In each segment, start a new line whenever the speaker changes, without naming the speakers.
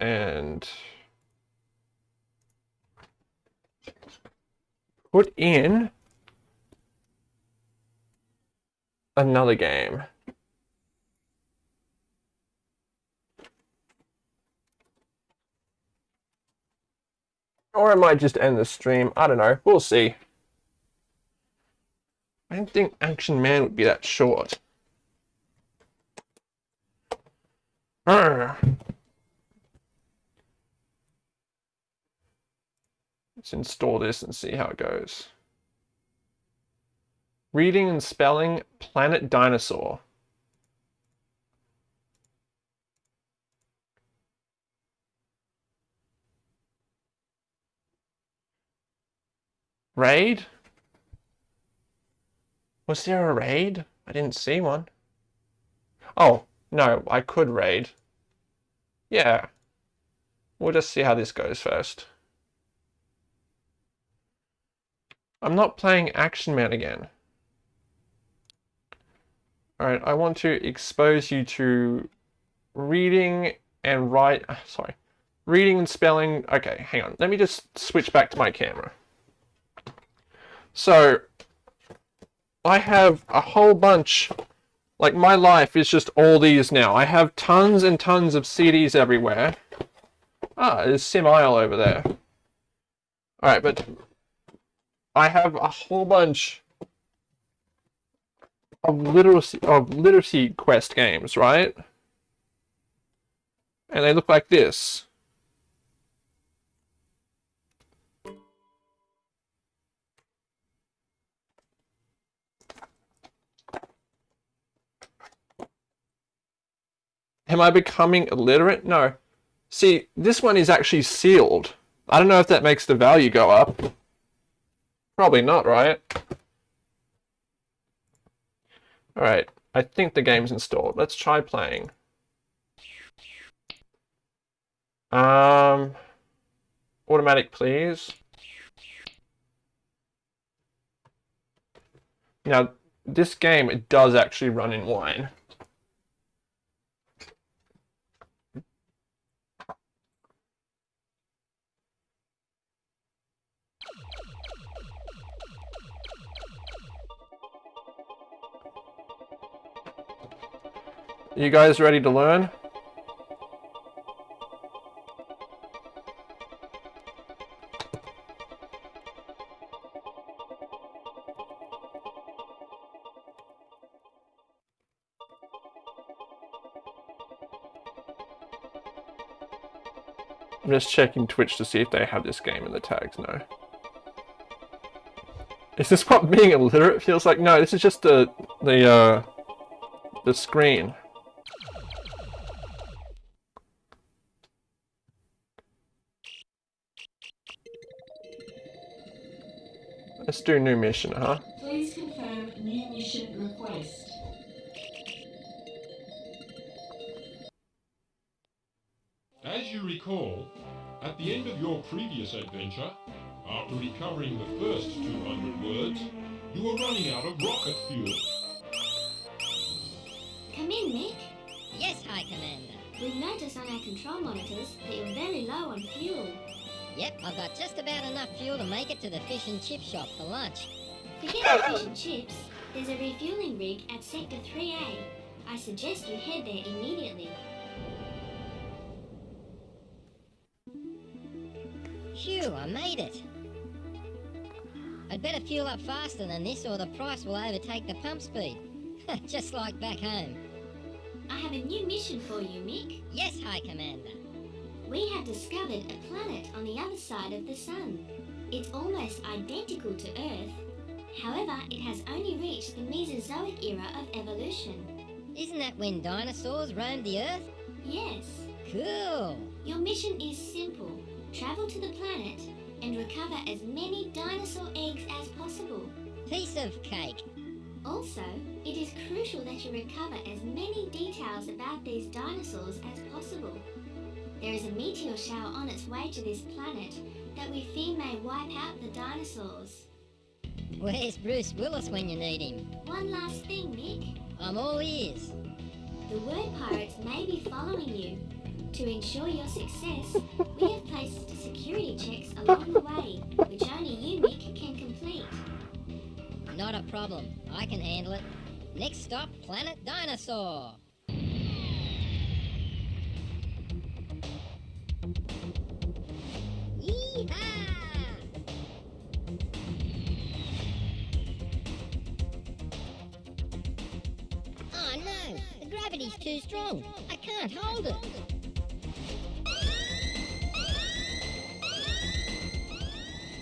and put in another game. Or I might just end the stream. I don't know. We'll see. I didn't think Action Man would be that short. Arr. Let's install this and see how it goes. Reading and spelling Planet Dinosaur. Raid? Was there a raid? I didn't see one. Oh, no, I could raid. Yeah. We'll just see how this goes first. I'm not playing Action Man again. Alright, I want to expose you to reading and write, sorry, reading and spelling. Okay, hang on. Let me just switch back to my camera. So, I have a whole bunch, like my life is just all these now. I have tons and tons of CDs everywhere. Ah, there's Sim Isle over there. Alright, but I have a whole bunch of literacy of literacy quest games, right? And they look like this. Am I becoming illiterate? No. See, this one is actually sealed. I don't know if that makes the value go up. Probably not, right? Alright, I think the game's installed. Let's try playing. Um, automatic, please. Now, this game, it does actually run in wine. You guys ready to learn? I'm just checking Twitch to see if they have this game in the tags. No. Is this what being illiterate feels like? No, this is just the the uh, the screen. Let's do a new mission, huh?
Please confirm new mission request.
As you recall, at the end of your previous adventure, after recovering the first 200 words, you were running out of rocket fuel.
Come in, Mick.
Yes, High Commander.
We've noticed on our control monitors that you're very low on fuel.
Yep, I've got just about enough fuel to make it to the fish and chip shop for lunch.
Forget the fish and chips. There's a refueling rig at Sector 3A. I suggest you head there immediately.
Phew, I made it. I'd better fuel up faster than this or the price will overtake the pump speed. just like back home.
I have a new mission for you, Mick.
Yes, High Commander.
We have discovered a planet on the other side of the sun. It's almost identical to Earth. However, it has only reached the Mesozoic era of evolution.
Isn't that when dinosaurs roamed the Earth?
Yes.
Cool.
Your mission is simple. Travel to the planet and recover as many dinosaur eggs as possible.
Piece of cake.
Also, it is crucial that you recover as many details about these dinosaurs as possible. There is a meteor shower on its way to this planet that we fear may wipe out the dinosaurs.
Where's Bruce Willis when you need him?
One last thing, Mick.
I'm all ears.
The word pirates may be following you. To ensure your success, we have placed security checks along the way, which only you, Mick, can complete.
Not a problem. I can handle it. Next stop, Planet Dinosaur. Oh, gravity's too strong. I can't hold it.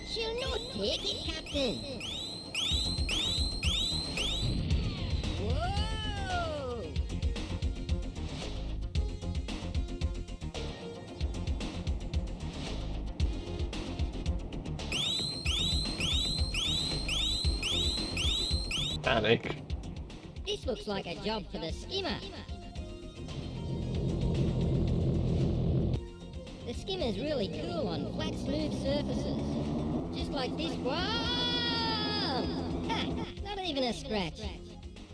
She'll not take it, Captain.
Panic.
This looks like a job for the skimmer. The skimmer's really cool on flat, smooth surfaces. Just like this one. Ha! Not even a scratch.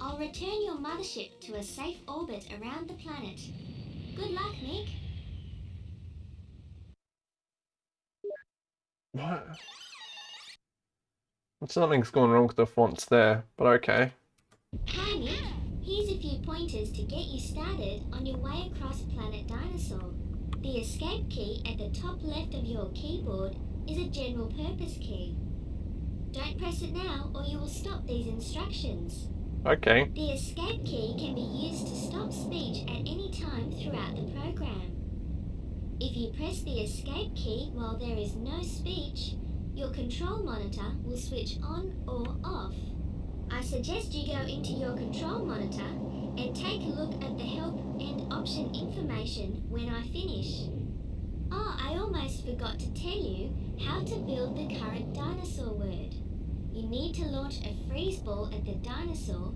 I'll return your mothership to a safe orbit around the planet. Good luck, Nick.
What? Something's going wrong with the fonts there, but okay.
Hi, Mick. Here's a few pointers to get you started on your way across Planet Dinosaur. The escape key at the top left of your keyboard is a general purpose key. Don't press it now or you will stop these instructions.
Okay.
The escape key can be used to stop speech at any time throughout the program. If you press the escape key while there is no speech, your control monitor will switch on or off. I suggest you go into your control monitor and take a look at the help and option information when I finish. Oh, I almost forgot to tell you how to build the current dinosaur word. You need to launch a freeze ball at the dinosaur,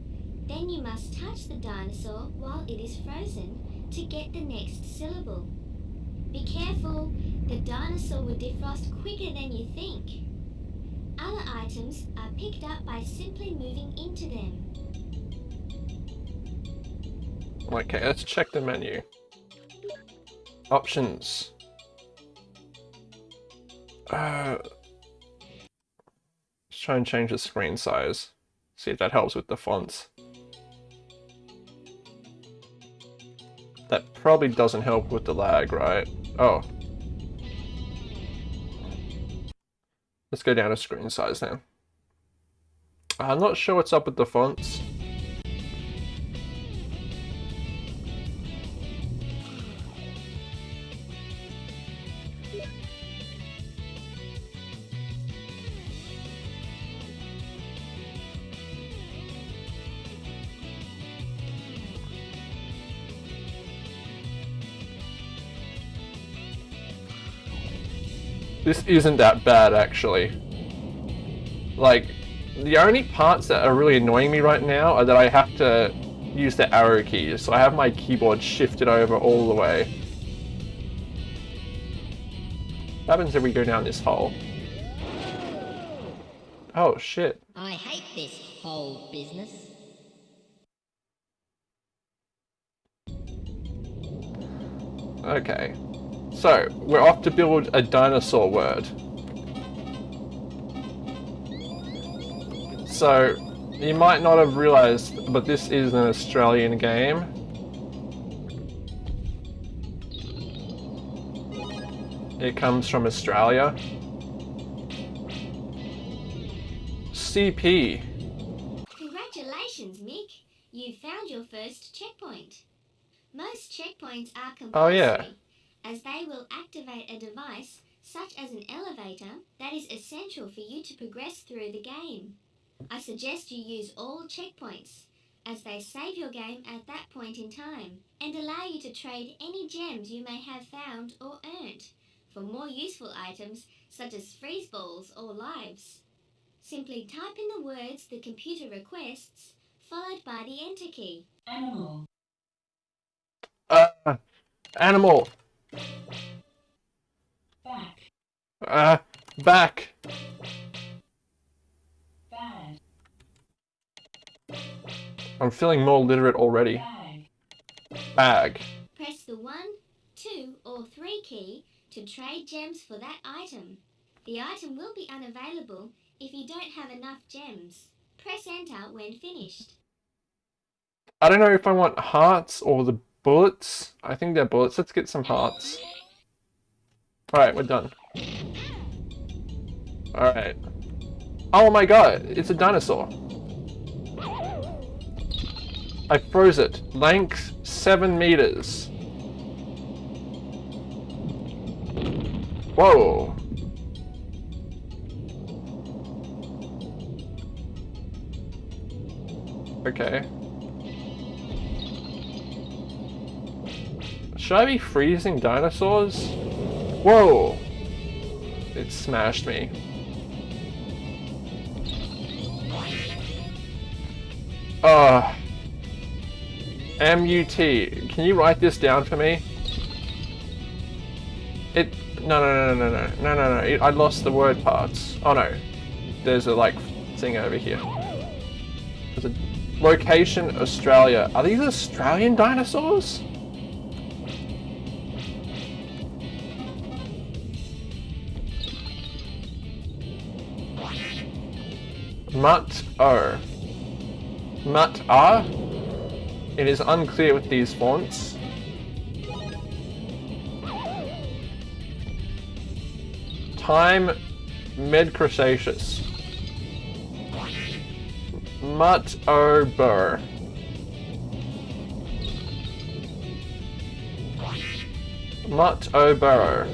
then you must touch the dinosaur while it is frozen to get the next syllable. Be careful, the dinosaur will defrost quicker than you think. Other items are picked up by simply moving into them.
Okay, let's check the menu. Options. Uh, let's try and change the screen size. See if that helps with the fonts. That probably doesn't help with the lag, right? Oh. Let's go down to screen size now. I'm not sure what's up with the fonts. This isn't that bad, actually. Like, the only parts that are really annoying me right now are that I have to use the arrow keys, so I have my keyboard shifted over all the way. What happens if we go down this hole? Oh, shit.
I hate this whole business.
Okay. So, we're off to build a dinosaur word. So, you might not have realized, but this is an Australian game. It comes from Australia. CP.
Congratulations, Mick. You found your first checkpoint. Most checkpoints are compulsory,
Oh, yeah.
As they will activate a device such as an elevator that is essential for you to progress through the game. I suggest you use all checkpoints, as they save your game at that point in time and allow you to trade any gems you may have found or earned for more useful items such as freeze balls or lives. Simply type in the words the computer requests, followed by the enter key.
Animal.
Uh, animal.
Back.
Uh, back.
Bad.
I'm feeling more literate already.
Bag.
Bag.
Press the 1, 2, or 3 key to trade gems for that item. The item will be unavailable if you don't have enough gems. Press enter when finished.
I don't know if I want hearts or the bullets. I think they're bullets. Let's get some hearts. Alright, we're done. Alright. Oh my god, it's a dinosaur. I froze it. Length 7 meters. Whoa. Okay. Should I be freezing dinosaurs? Whoa! It smashed me. Ah. M-U-T. Can you write this down for me? It... No, no, no, no, no, no, no, no. It, I lost the word parts. Oh, no. There's a, like, thing over here. There's a location, Australia. Are these Australian dinosaurs? O. Mut R? It is unclear with these fonts. Time Med Cretaceous. Mut O Burr. Mut O Burrow.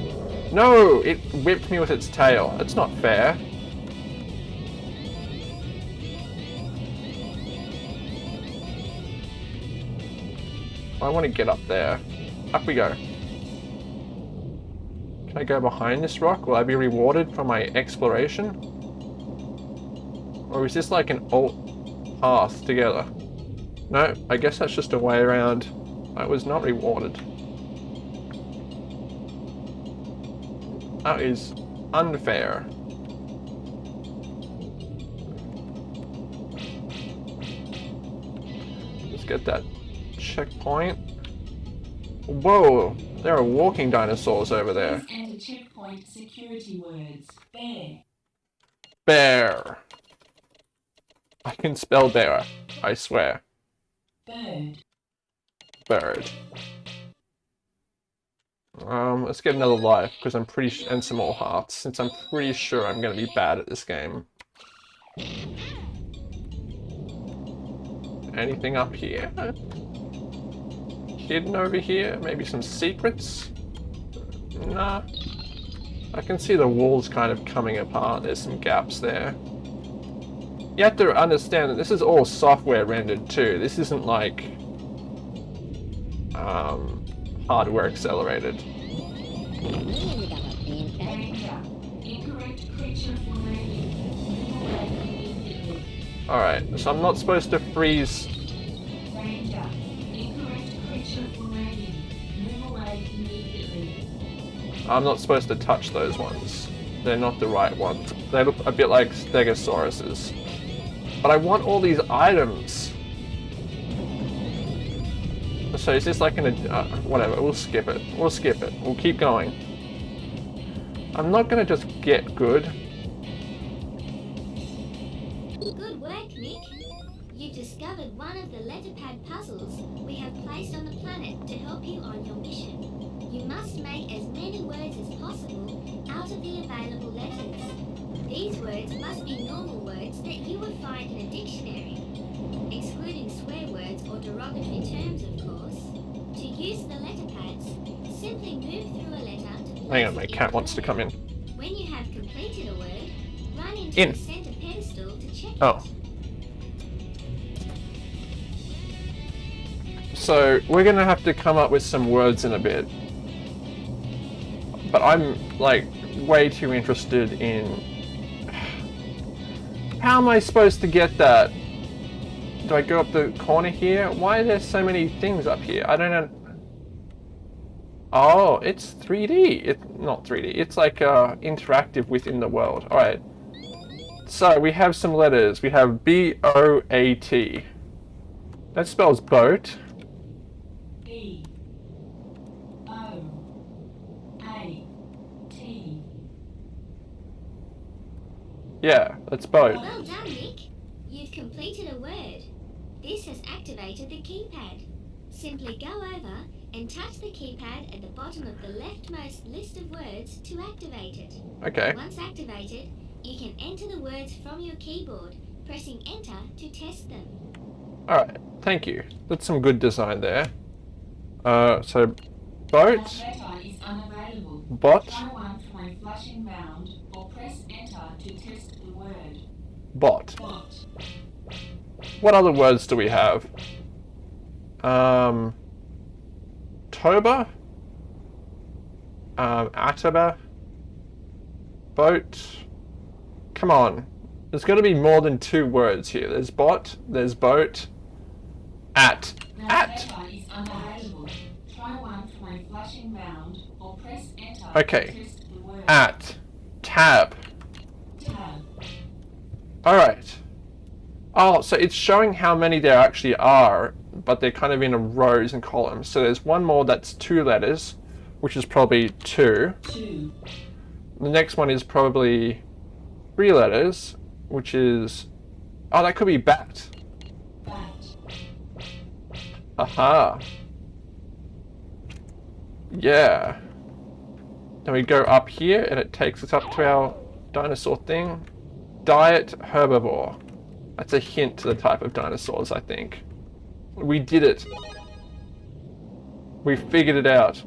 No! It whipped me with its tail. That's not fair. I want to get up there. Up we go. Can I go behind this rock? Will I be rewarded for my exploration? Or is this like an alt path together? No, I guess that's just a way around. I was not rewarded. That is unfair. Let's get that checkpoint. Whoa, there are walking dinosaurs over there.
Enter checkpoint security words. Bear.
Bear. I can spell bear, I swear.
Bird.
Bird. Um, let's get another life, because I'm pretty and some more hearts, since I'm pretty sure I'm gonna be bad at this game. Anything up here? Hidden over here? Maybe some secrets? Nah. I can see the walls kind of coming apart. There's some gaps there. You have to understand that this is all software rendered too. This isn't like um, hardware accelerated. Alright, so I'm not supposed to freeze. I'm not supposed to touch those ones. They're not the right ones. They look a bit like Stegosauruses. But I want all these items. So is this like an... Uh, whatever, we'll skip it. We'll skip it. We'll keep going. I'm not gonna just get. Good
as many words as possible out of the available letters. These words must be normal words that you would find in a dictionary, excluding swear words or derogatory terms, of course. To use the letter pads, simply move through a letter to
Hang on, my cat wants to come in.
When you have completed a word, run into
In.
the center pedestal to check
Oh.
it.
So we're gonna have to come up with some words in a bit. But I'm like way too interested in how am I supposed to get that? Do I go up the corner here? Why are there so many things up here? I don't know. Oh, it's 3D. It's not 3D. It's like uh, interactive within the world. All right. So we have some letters. We have B O A T. That spells boat.
B. O. A.
Yeah, that's boat.
Well done, Nick. You've completed a word. This has activated the keypad. Simply go over and touch the keypad at the bottom of the leftmost list of words to activate it.
Okay.
Once activated, you can enter the words from your keyboard, pressing enter to test them.
Alright, thank you. That's some good design there. Uh, so, boat,
That letter is unavailable.
bot, bot. What other words do we have? Um, Toba? Um, Ataba? Boat? Come on. There's got to be more than two words here. There's bot, there's boat, at. At!
letter
At.
unavailable.
Alright. Oh, so it's showing how many there actually are, but they're kind of in a rows and columns. So there's one more that's two letters, which is probably two.
Two.
The next one is probably three letters, which is... Oh, that could be bat.
Bat.
Aha. Yeah. Then we go up here and it takes us up to our dinosaur thing. Diet herbivore. That's a hint to the type of dinosaurs, I think. We did it. We figured it out.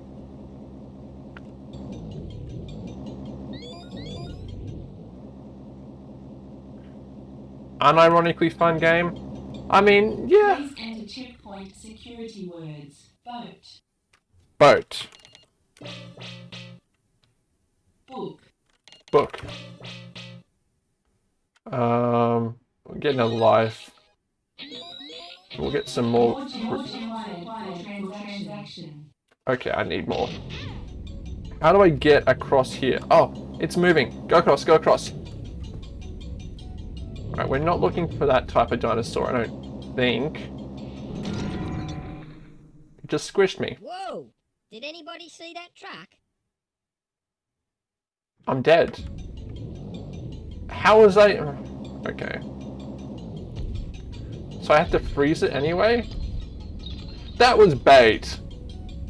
Unironically fun game. I mean, yeah.
Please enter checkpoint security words. Boat.
Boat.
Book.
book. Um, we'll getting a life. We'll get some more.
More gems required for transaction.
Okay, I need more. How do I get across here? Oh, it's moving. Go across, go across. Alright, we're not looking for that type of dinosaur, I don't think. It just squished me.
Whoa! Did anybody see that truck?
I'm dead. How was I... Okay. So I have to freeze it anyway? That was bait.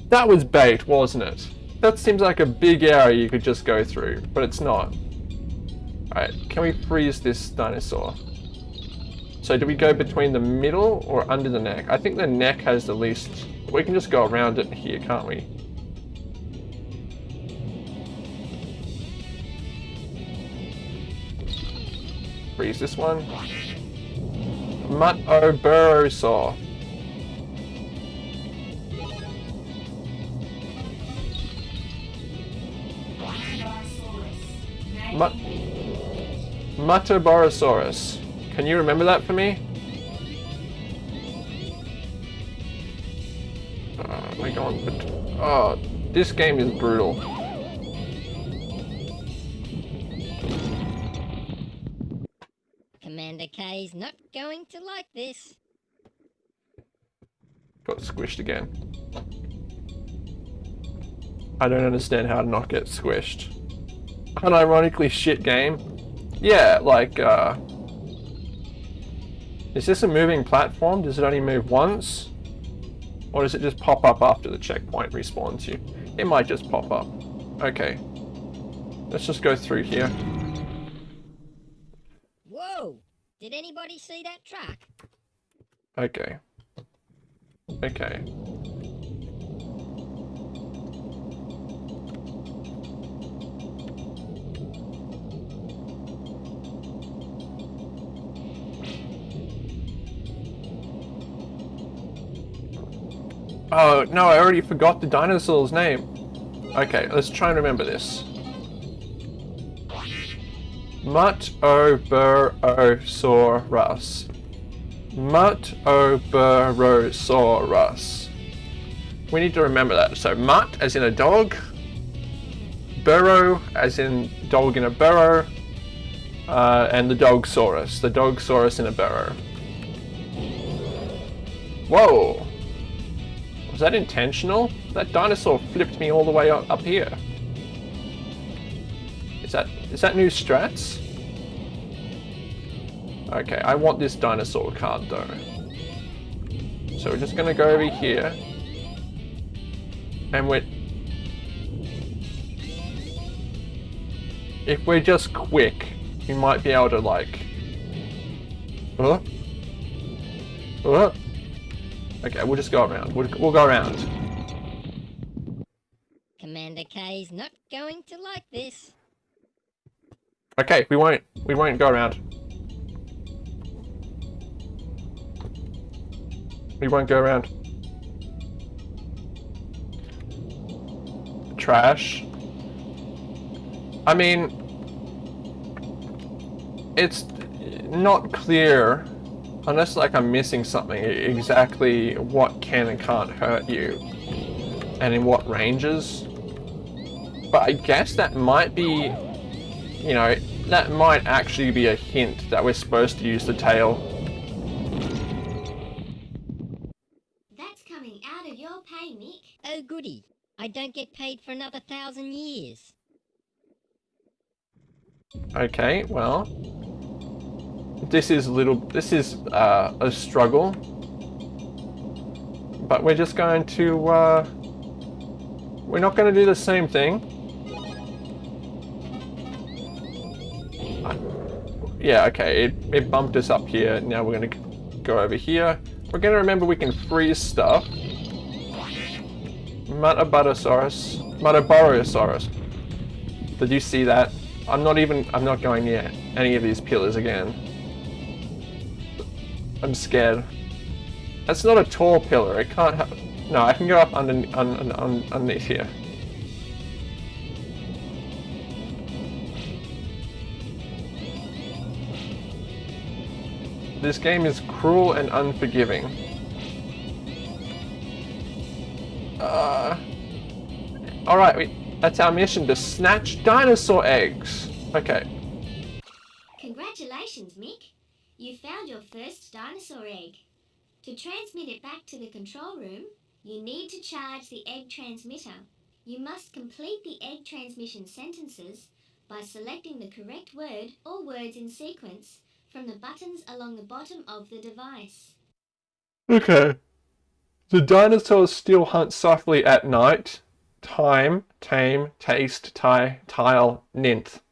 That was bait, wasn't it? That seems like a big area you could just go through, but it's not. Alright, can we freeze this dinosaur? So do we go between the middle or under the neck? I think the neck has the least... We can just go around it here, can't we? Freeze this one. Mutt-o-burrosaur. Mut Muttaburrasaurus. Can you remember that for me? My god, but oh, this game is brutal.
Commander K's not going to like this.
Got squished again. I don't understand how to not get squished. Unironically shit game. Yeah, like, uh... Is this a moving platform? Does it only move once? Or does it just pop up after the checkpoint respawns you? It might just pop up. Okay. Let's just go through here.
Whoa! Did anybody see that truck?
Okay. Okay. Oh, no, I already forgot the dinosaur's name. Okay, let's try and remember this. Mutt-o-burrosaurus. Mutt-o-burrosaurus. We need to remember that. So mutt as in a dog, burrow as in dog in a burrow, uh, and the dogsaurus, the dogsaurus in a burrow. Whoa! Was that intentional? That dinosaur flipped me all the way up here. Is that is that new strats? Okay, I want this dinosaur card though. So we're just gonna go over here. And we're... If we're just quick, we might be able to like... Huh? Huh? Okay, we'll just go around. We'll, we'll go around.
Commander K's not going to like this.
Okay, we won't. We won't go around. We won't go around. Trash. I mean, it's not clear, unless like I'm missing something, exactly what can and can't hurt you, and in what ranges. But I guess that might be you know, that might actually be a hint that we're supposed to use the tail.
That's coming out of your pay, Mick.
Oh goody, I don't get paid for another thousand years.
Okay, well, this is a little, this is uh, a struggle, but we're just going to, uh, we're not going to do the same thing. Yeah, okay, it, it bumped us up here. Now we're going to go over here. We're going to remember we can freeze stuff. Muttaburrasaurus. Muttaburrasaurus. Did you see that? I'm not even, I'm not going near any of these pillars again. I'm scared. That's not a tall pillar. It can't have... No, I can go up under, un, un, underneath here. This game is cruel and unforgiving. Uh, Alright, that's our mission, to snatch dinosaur eggs. Okay.
Congratulations, Mick. You found your first dinosaur egg. To transmit it back to the control room, you need to charge the egg transmitter. You must complete the egg transmission sentences by selecting the correct word or words in sequence from the buttons along the bottom of the device.
Okay. The dinosaurs still hunt softly at night. Time, tame, taste, tie, tile, ninth.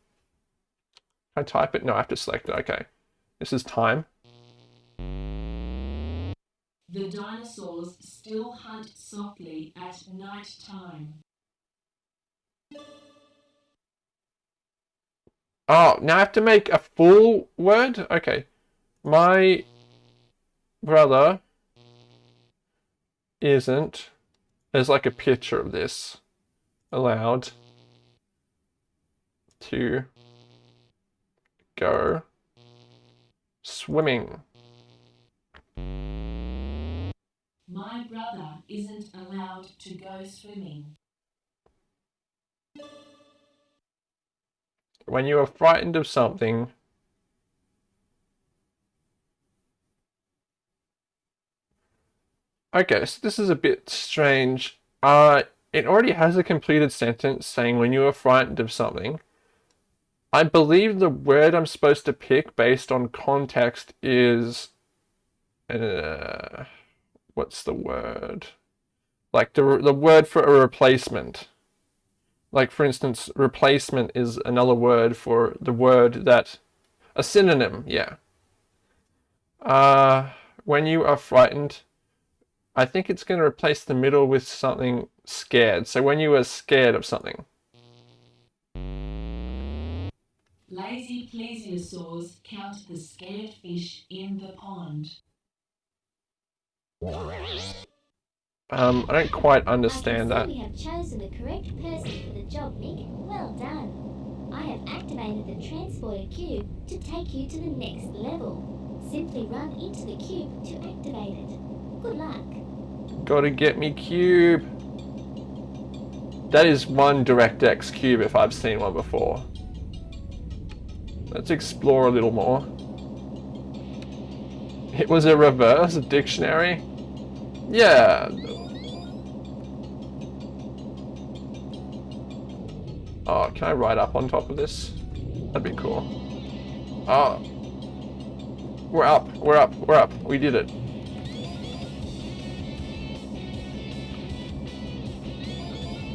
Can I type it? No, I have to select it. Okay. This is time.
The dinosaurs still hunt softly at night time.
Oh, now I have to make a full word? Okay. My brother isn't. There's like a picture of this. Allowed to go swimming.
My brother isn't allowed to go swimming.
When you are frightened of something, Okay, so this is a bit strange. Uh, it already has a completed sentence saying when you are frightened of something. I believe the word I'm supposed to pick based on context is... Uh, what's the word? Like the, the word for a replacement. Like for instance, replacement is another word for the word that... A synonym, yeah. Uh, when you are frightened, I think it's going to replace the middle with something scared. So when you are scared of something.
Lazy plesiosaurs count the scared fish in the pond.
Um, I don't quite understand
I
that.
we have chosen the correct person for the job, Mick. Well done. I have activated the transporter cube to take you to the next level. Simply run into the cube to activate it. Good luck.
Gotta get me cube. That is one DirectX cube if I've seen one before. Let's explore a little more. It was a reverse dictionary? Yeah. Oh, can I ride up on top of this? That'd be cool. Oh. We're up, we're up, we're up. We did it.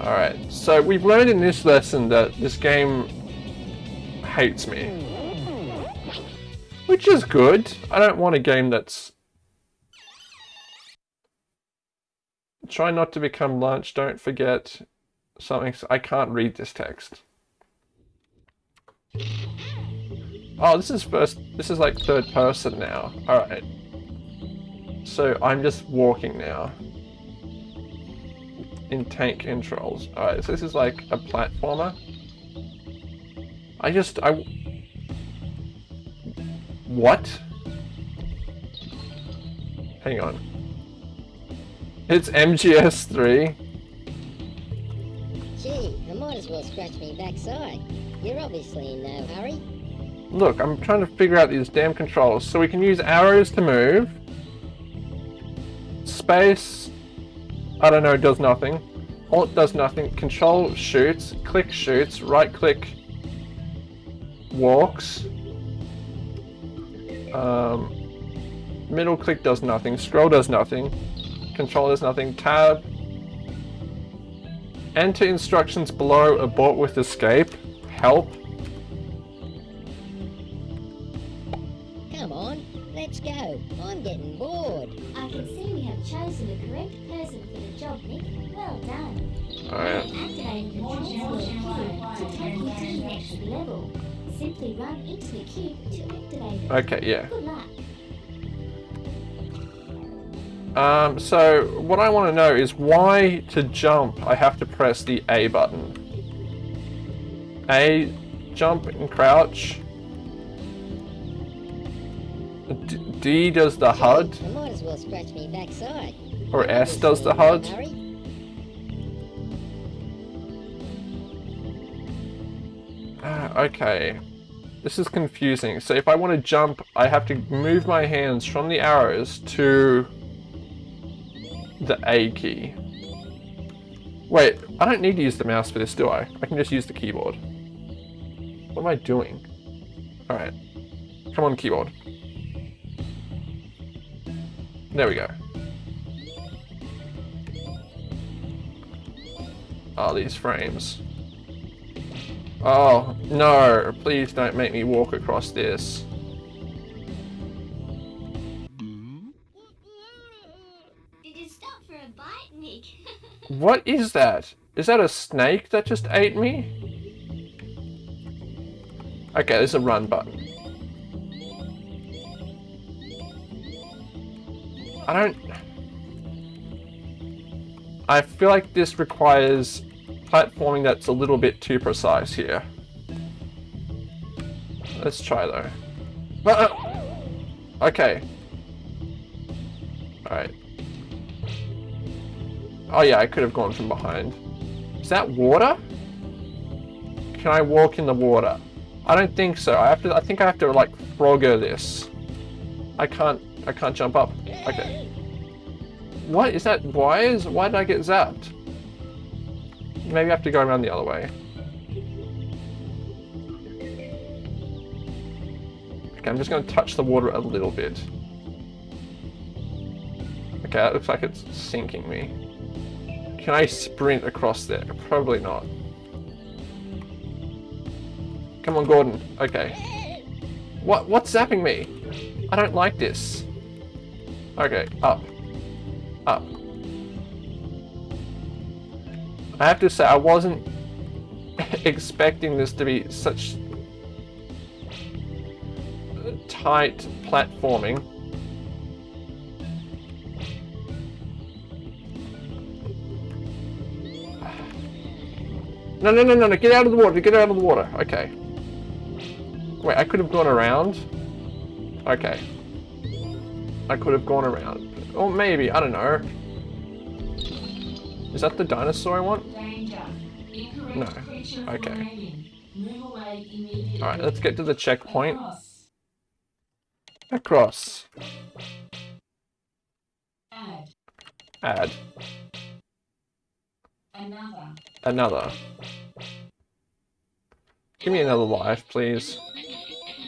Alright, so we've learned in this lesson that this game hates me. Which is good. I don't want a game that's... Try not to become lunch, don't forget something. I can't read this text. Oh, this is first, this is like third person now. Alright. So I'm just walking now. In tank controls. Alright, so this is like a platformer. I just, I... What? Hang on. It's MGS3.
Gee, I might as well scratch me backside. You're obviously in no hurry.
Look, I'm trying to figure out these damn controls. So we can use arrows to move. Space, I don't know, does nothing. Alt does nothing. Control shoots. Click shoots. Right click walks. Um, middle click does nothing. Scroll does nothing. Control does nothing. Tab. Enter instructions below. Abort with escape. Help.
Come on, let's go. I'm getting bored.
I can see we have chosen the correct person for the job, Nick. Well done.
Alright.
Activating the transfer cube to take you to the next level. Simply run into the cube to activate it.
Okay, yeah.
Good luck.
Um, so what I want to know is why to jump I have to press the A button. A, jump and crouch. D, D does the HUD,
I might as well scratch me backside.
or S does the HUD. Ah, okay. This is confusing. So if I want to jump, I have to move my hands from the arrows to the A key. Wait, I don't need to use the mouse for this, do I? I can just use the keyboard. What am I doing? Alright. Come on, keyboard. There we go. Oh, these frames. Oh, no. Please don't make me walk across this. What is that? Is that a snake that just ate me? Okay, there's a run button. I don't... I feel like this requires platforming that's a little bit too precise here. Let's try though. Ah, ah. Okay. Alright. Oh yeah, I could have gone from behind. Is that water? Can I walk in the water? I don't think so. I have to. I think I have to like frogger this. I can't. I can't jump up. Okay. What is that? Why is? Why did I get zapped? Maybe I have to go around the other way. Okay, I'm just going to touch the water a little bit. Okay, that looks like it's sinking me. Can I sprint across there? Probably not. Come on, Gordon. Okay. What? What's zapping me? I don't like this. Okay, up. Up. I have to say, I wasn't expecting this to be such tight platforming. No, no, no, no, no, get out of the water, get out of the water. Okay. Wait, I could have gone around. Okay. I could have gone around. Or maybe, I don't know. Is that the dinosaur I want? No. Okay. Alright, let's get to the checkpoint.
Across. Add.
Add.
Another.
Give me another life, please.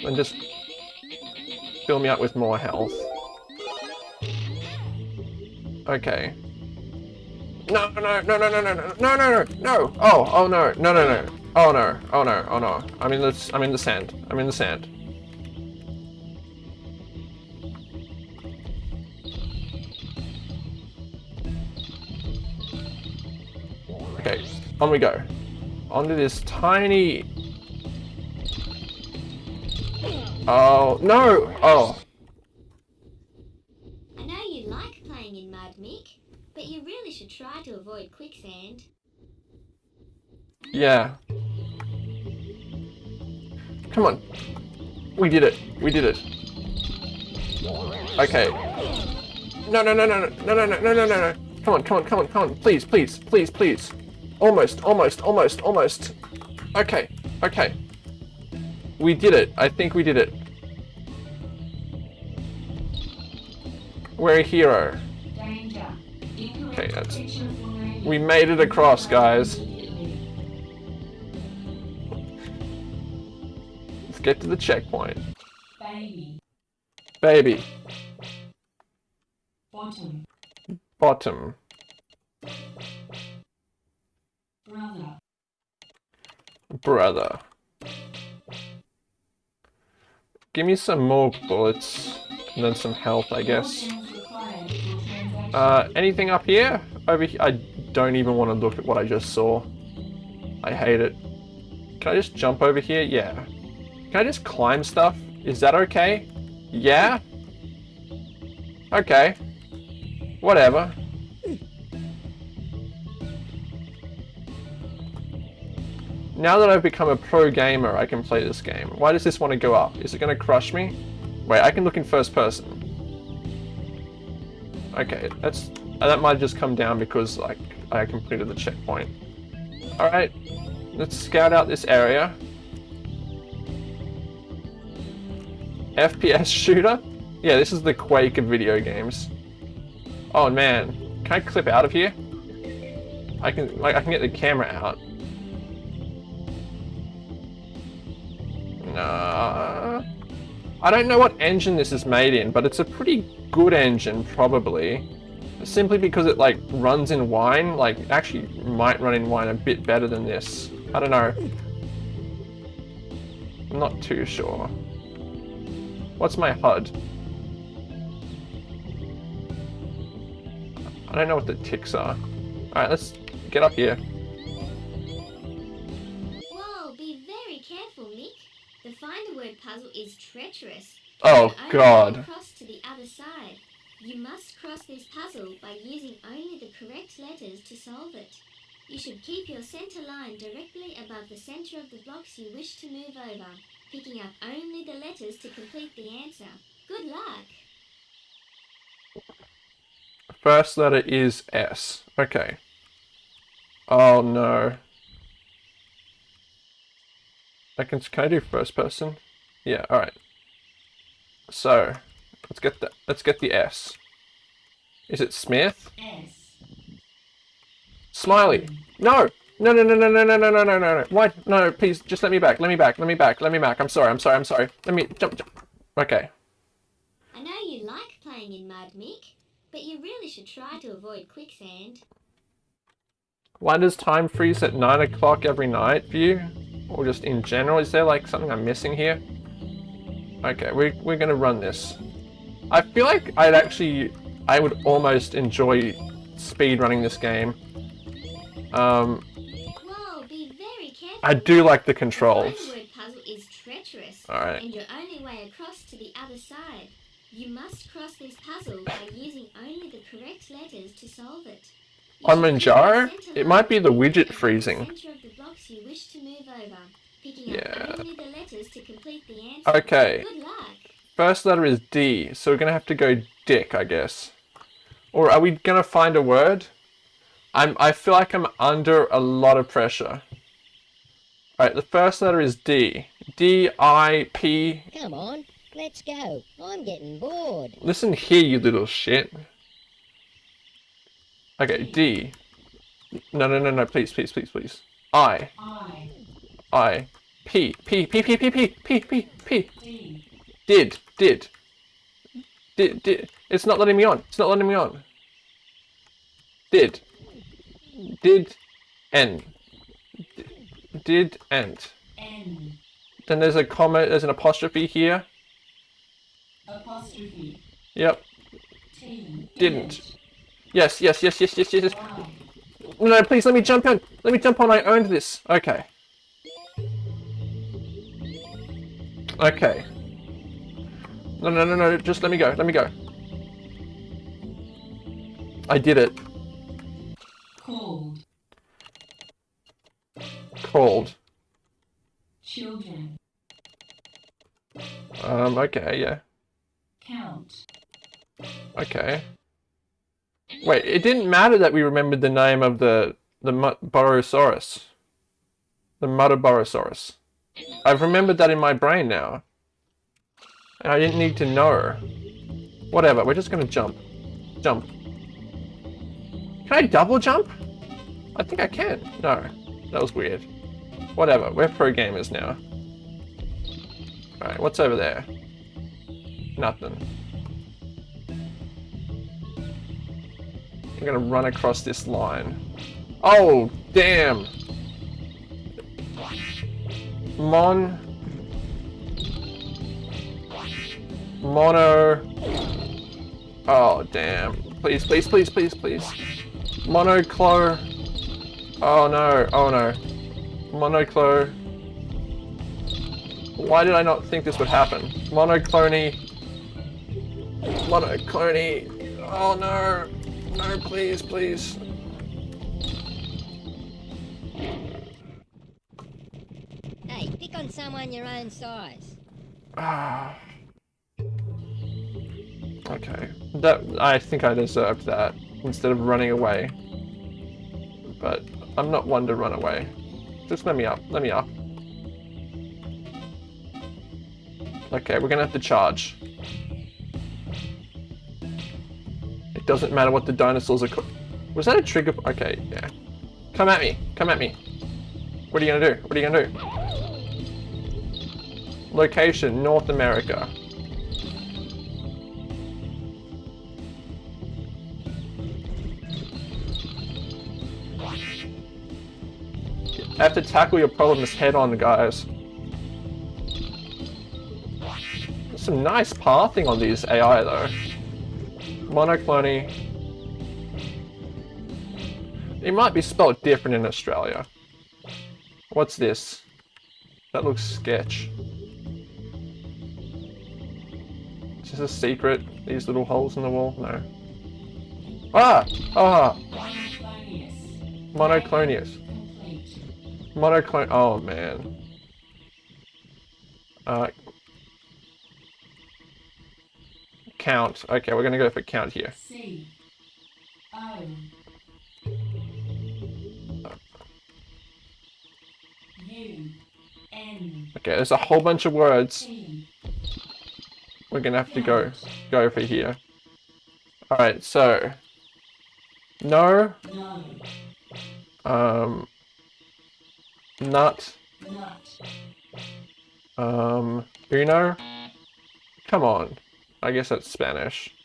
And just... fill me up with more health. Okay. No, no, no, no, no, no, no, no, no, no, no. Oh, oh no, no, no, no. Oh no, oh no, oh no. I'm in the, I'm in the sand. I'm in the sand. Okay, on we go. Onto this tiny. Oh no! Oh,
I know you like playing in mud, Mick, but you really should try to avoid quicksand.
yeah. Come on. We did it. We did it. Okay. No, no, no, no, no, no, no, no, no, no, no. Come on, come on, come on, come on. Please, please, please, please. Almost, almost, almost, almost. Okay, okay. We did it. I think we did it. We're a hero.
Danger.
Okay, that's-
picture of the radio
We made it across, guys. Let's get to the checkpoint.
Baby.
Baby,
Bottom.
bottom.
Brother.
Brother. Give me some more bullets and then some health, I guess.
More chance required for transaction.
Uh, anything up here? Over here? I don't even want to look at what I just saw. I hate it. Can I just jump over here? Yeah. Can I just climb stuff? Is that okay? Yeah? Okay. Whatever. Now that I've become a pro gamer, I can play this game. Why does this want to go up? Is it going to crush me? Wait, I can look in first person. Okay, that's that might just come down because like I completed the checkpoint. All right, let's scout out this area. FPS shooter? Yeah, this is the Quake of video games. Oh man, can I clip out of here? I can like I can get the camera out. Nah. I don't know what engine this is made in, but it's a pretty good engine, probably. Simply because it like runs in wine, like actually might run in wine a bit better than this. I don't know. I'm not too sure. What's my HUD? I don't know what the ticks are. Alright, let's get up here.
Find a word puzzle is treacherous.
Oh, God.
Cross to the other side. You must cross this puzzle by using only the correct letters to solve it. You should keep your center line directly above the center of the blocks you wish to move over, picking up only the letters to complete the answer. Good luck!
First letter is S. Okay. Oh no. I can can I do first person? Yeah, alright. So let's get the let's get the S. Is it Smith?
S.
Smiley. No! No no no no no no no no no no no. Why no please just let me back, let me back, let me back, let me back. I'm sorry, I'm sorry, I'm sorry. Let me jump jump. Okay.
I know you like playing in mud, Mick, but you really should try to avoid quicksand.
Why does time freeze at 9 o'clock every night you? Or just in general? Is there like something I'm missing here? Okay, we're, we're gonna run this. I feel like I'd actually, I would almost enjoy speed running this game. Um,
Whoa, be very careful.
I do like the controls.
puzzle is treacherous.
Alright.
And your only way across to the other side. You must cross this puzzle by using only the correct letters to solve it.
On Manjaro, it might be the widget freezing. Yeah. Okay. First letter is D, so we're going to have to go dick, I guess. Or are we going to find a word? I'm, I feel like I'm under a lot of pressure. Alright, the first letter is D. D-I-P...
Come on, let's go. I'm getting bored.
Listen here, you little shit. Okay, D. No, no, no, no. Please, please, please, please. I.
I.
I. P. P. P. P. P. P. P. P. P.
D.
Did. Did. Did, did, it's not letting me on. It's not letting me on. Did. Did. N. Did end.
N.
Then there's a comma, there's an apostrophe here.
Apostrophe.
Yep.
T.
Didn't. Yes, yes, yes, yes, yes, yes. yes. No, please let me jump on. Let me jump on. I owned this. Okay. Okay. No, no, no, no. Just let me go. Let me go. I did it.
Called.
Called.
Children.
Um, okay, yeah.
Count.
Okay. Wait, it didn't matter that we remembered the name of the the Borosaurus. The Muttaburrasaurus. I've remembered that in my brain now. And I didn't need to know. Whatever, we're just gonna jump. Jump. Can I double jump? I think I can. No, that was weird. Whatever, we're pro gamers now. Alright, what's over there? Nothing. I'm gonna run across this line. Oh, damn! Mon... Mono... Oh, damn. Please, please, please, please, please. Monoclo... Oh no, oh no. Monoclo... Why did I not think this would happen? Monoclony... Monoclony... Oh no! No, please, please.
Hey, pick on someone your own size.
Ah. Okay. That I think I deserved that instead of running away. But I'm not one to run away. Just let me up. Let me up. Okay, we're gonna have to charge. Doesn't matter what the dinosaurs are. Co- Was that a trigger? Okay, yeah. Come at me. Come at me. What are you gonna do? What are you gonna do? Location, North America. I have to tackle your problems head on, guys. There's some nice pathing on these AI, though. Monoclony. It might be spelled different in Australia. What's this? That looks sketch. Is this a secret? These little holes in the wall? No. Ah! Ah!
Monoclonius. Complete.
Oh man. Uh. Count. Okay, we're gonna go for count here.
C. O. U. N.
Okay, there's a whole bunch of words. We're gonna have to go go for here. All right, so no,
No.
um, nut,
Nut.
um, uno. Come on, I guess that's Spanish.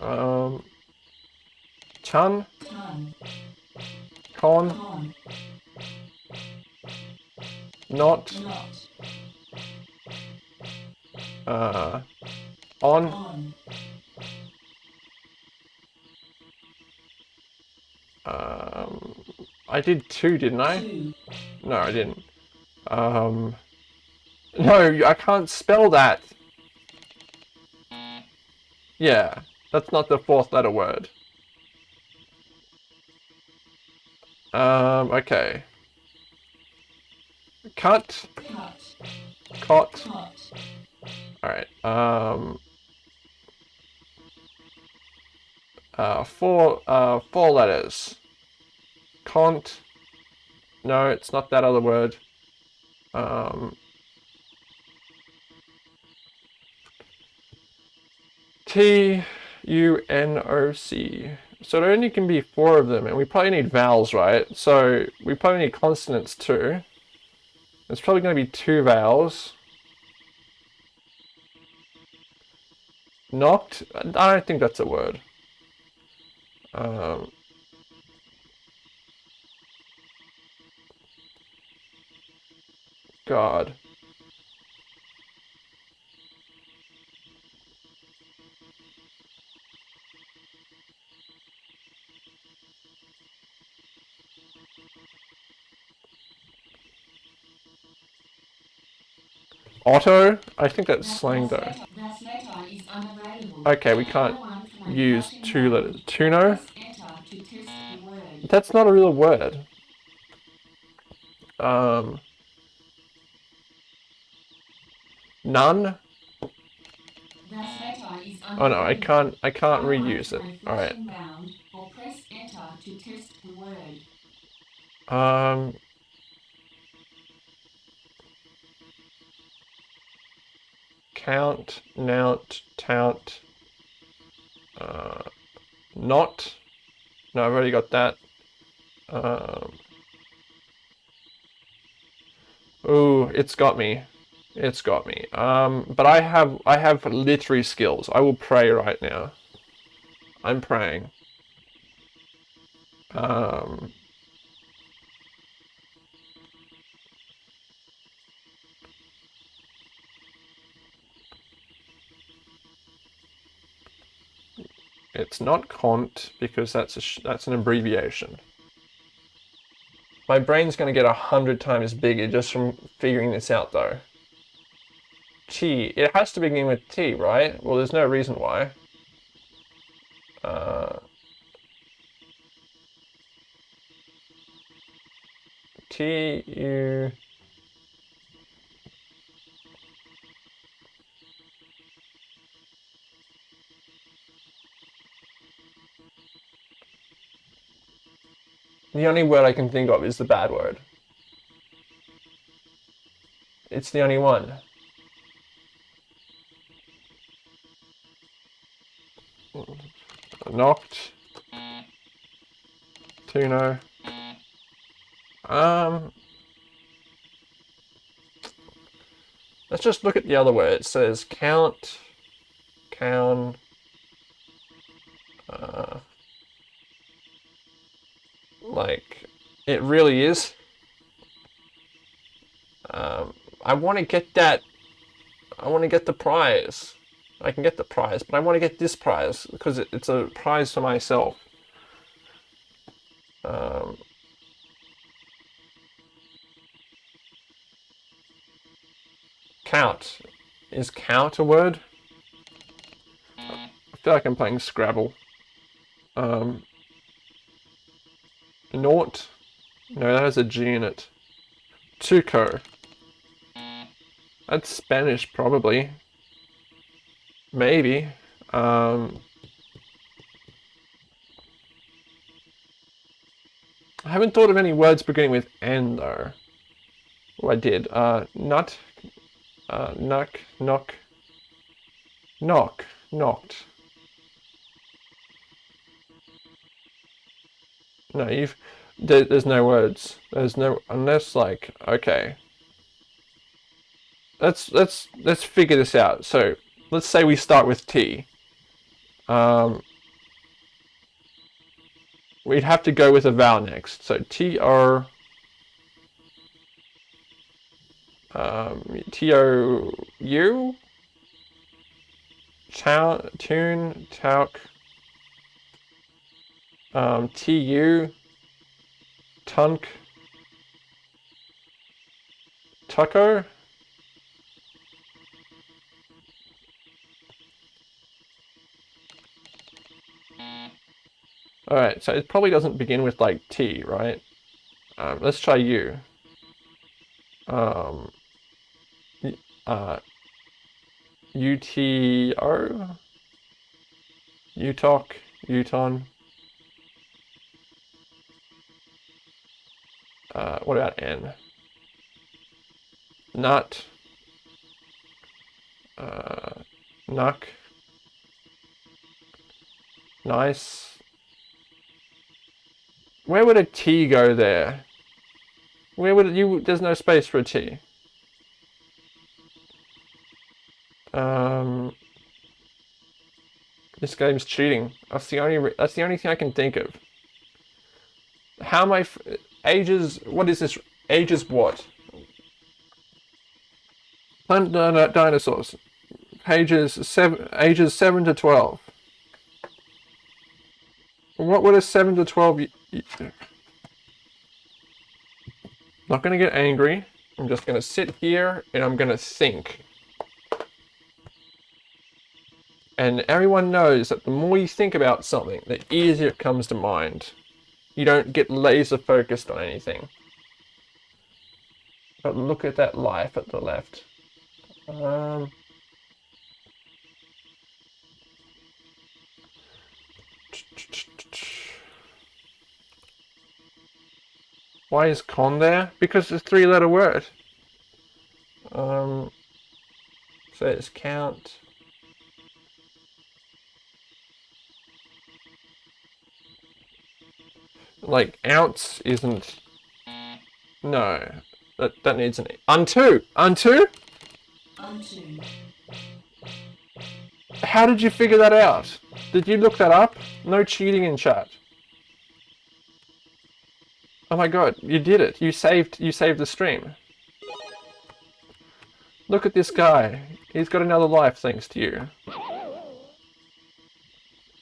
Um,
Ton.
con, not, uh, on,
On.
um, I did two, didn't I? No, I didn't. Um, no, I can't spell that. Yeah, that's not the fourth letter word. Um, okay. Cut. Cot. Alright, um... Uh, four, uh, four letters. Cont. No, it's not that other word. Um... T U N O C. So there only can be four of them, and we probably need vowels, right? So we probably need consonants too. There's probably going to be two vowels. Knocked? I don't think that's a word. Um, God. Otto? I think that's slang though.
That letter is unavailable.
Okay, we can't
Dial one for my
use two letters. Tuno? That's not a real word. Um, none?
That letter is
Oh no, I can't. I can't reuse it.
Alright.
All right.
flashing bound, or press enter to test the word.
Um. Count, nount, tout. Uh, not. No, I've already got that. Um. Ooh, it's got me. It's got me. Um, but I have I have literary skills. I will pray right now. I'm praying. Um. It's not cont because that's that's an abbreviation. My brain's going to get a hundred times bigger just from figuring this out, though. T. It has to begin with T, right? Well, there's no reason why. Uh, T U. The only word I can think of is the bad word. It's the only one. Knocked. Tuno. Um. Let's just look at the other word. It says count, count, uh, like, it really is. Um, I want to get that. I want to get the prize. I can get the prize, but I want to get this prize because it, it's a prize for myself. Um, count. Is count a word? I feel like I'm playing Scrabble. Um, Naught? No, that has a G in it. Tuco. That's Spanish, probably. Maybe. Um, I haven't thought of any words beginning with N, though. Oh, I did. Uh, nut. Uh, knock, knock. Knock. Knocked. No, you've. There, there's no words. There's no unless like okay. Let's let's let's figure this out. So let's say we start with T. Um, we'd have to go with a vowel next. So T R. Um, T O U. Chow, tune, talk. Um, TU, Tunk, Tucker, Alright, so it probably doesn't begin with like T, right? Um, let's try U. Um, uh, UTO? Utok, Uton. Uh, what about N? Not Uh, Nuck. Nice. Where would a T go there? Where would it, you? There's no space for a T. Um. This game's cheating. That's the only. That's the only thing I can think of. How am I? Ages. What is this? Ages what? Planet Dino- Dinosaurs. Pages seven. Ages seven to twelve. What would a seven to twelve? Not gonna get angry. I'm just gonna sit here and I'm gonna think. And everyone knows that the more you think about something, the easier it comes to mind. You don't get laser focused on anything. But look at that life at the left. Um, why is con there? Because it's a three letter word. Um, so it's count. Like ounce isn't. No, that that needs an unto unto.
Unto.
How did you figure that out? Did you look that up? No cheating in chat. Oh my god, you did it. You saved you saved the stream. Look at this guy. He's got another life thanks to you.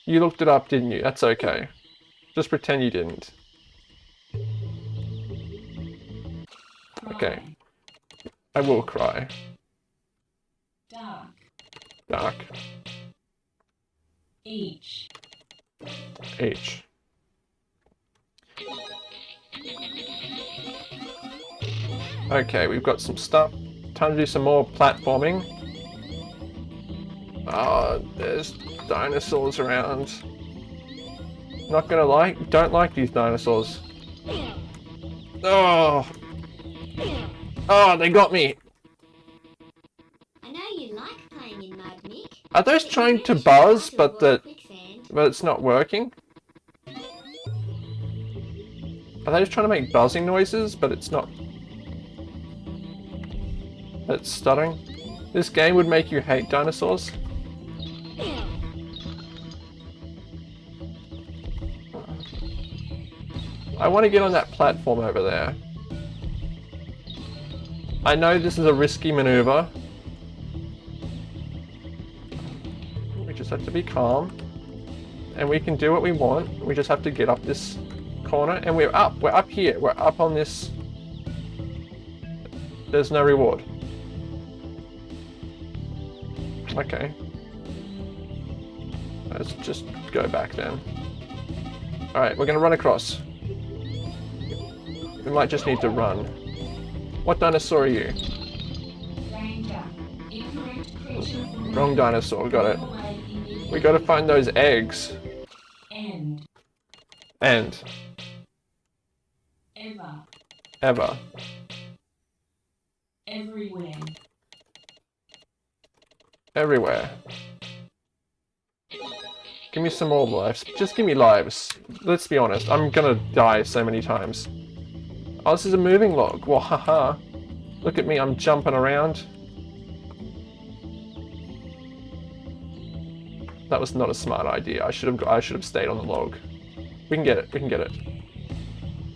You looked it up, didn't you? That's okay. Just pretend you didn't. Okay. I will cry.
Dark.
Dark.
Each.
H. Okay, we've got some stuff. Time to do some more platforming. Oh, there's dinosaurs around. Not gonna like, don't like these dinosaurs. Oh! Oh, they got me!
I know you like playing in mud, Mick.
Are those trying to buzz, but the, but it's not working? Are they just trying to make buzzing noises, but it's not... It's stuttering? This game would make you hate dinosaurs? I want to get on that platform over there. I know this is a risky maneuver. We just have to be calm. And we can do what we want. We just have to get up this corner. And we're up. We're up here. We're up on this. There's no reward. Okay. Let's just go back then. Alright, we're gonna run across. We might just need to run. What dinosaur are you? Wrong dinosaur, got it. We gotta find those eggs.
End.
And
Ever.
ever.
Everywhere.
Everywhere. Give me some more lives. Just give me lives. Let's be honest, I'm gonna die so many times. Oh, this is a moving log. Well, haha. Look at me, I'm jumping around. That was not a smart idea. I should have I should have stayed on the log. We can get it. We can get it.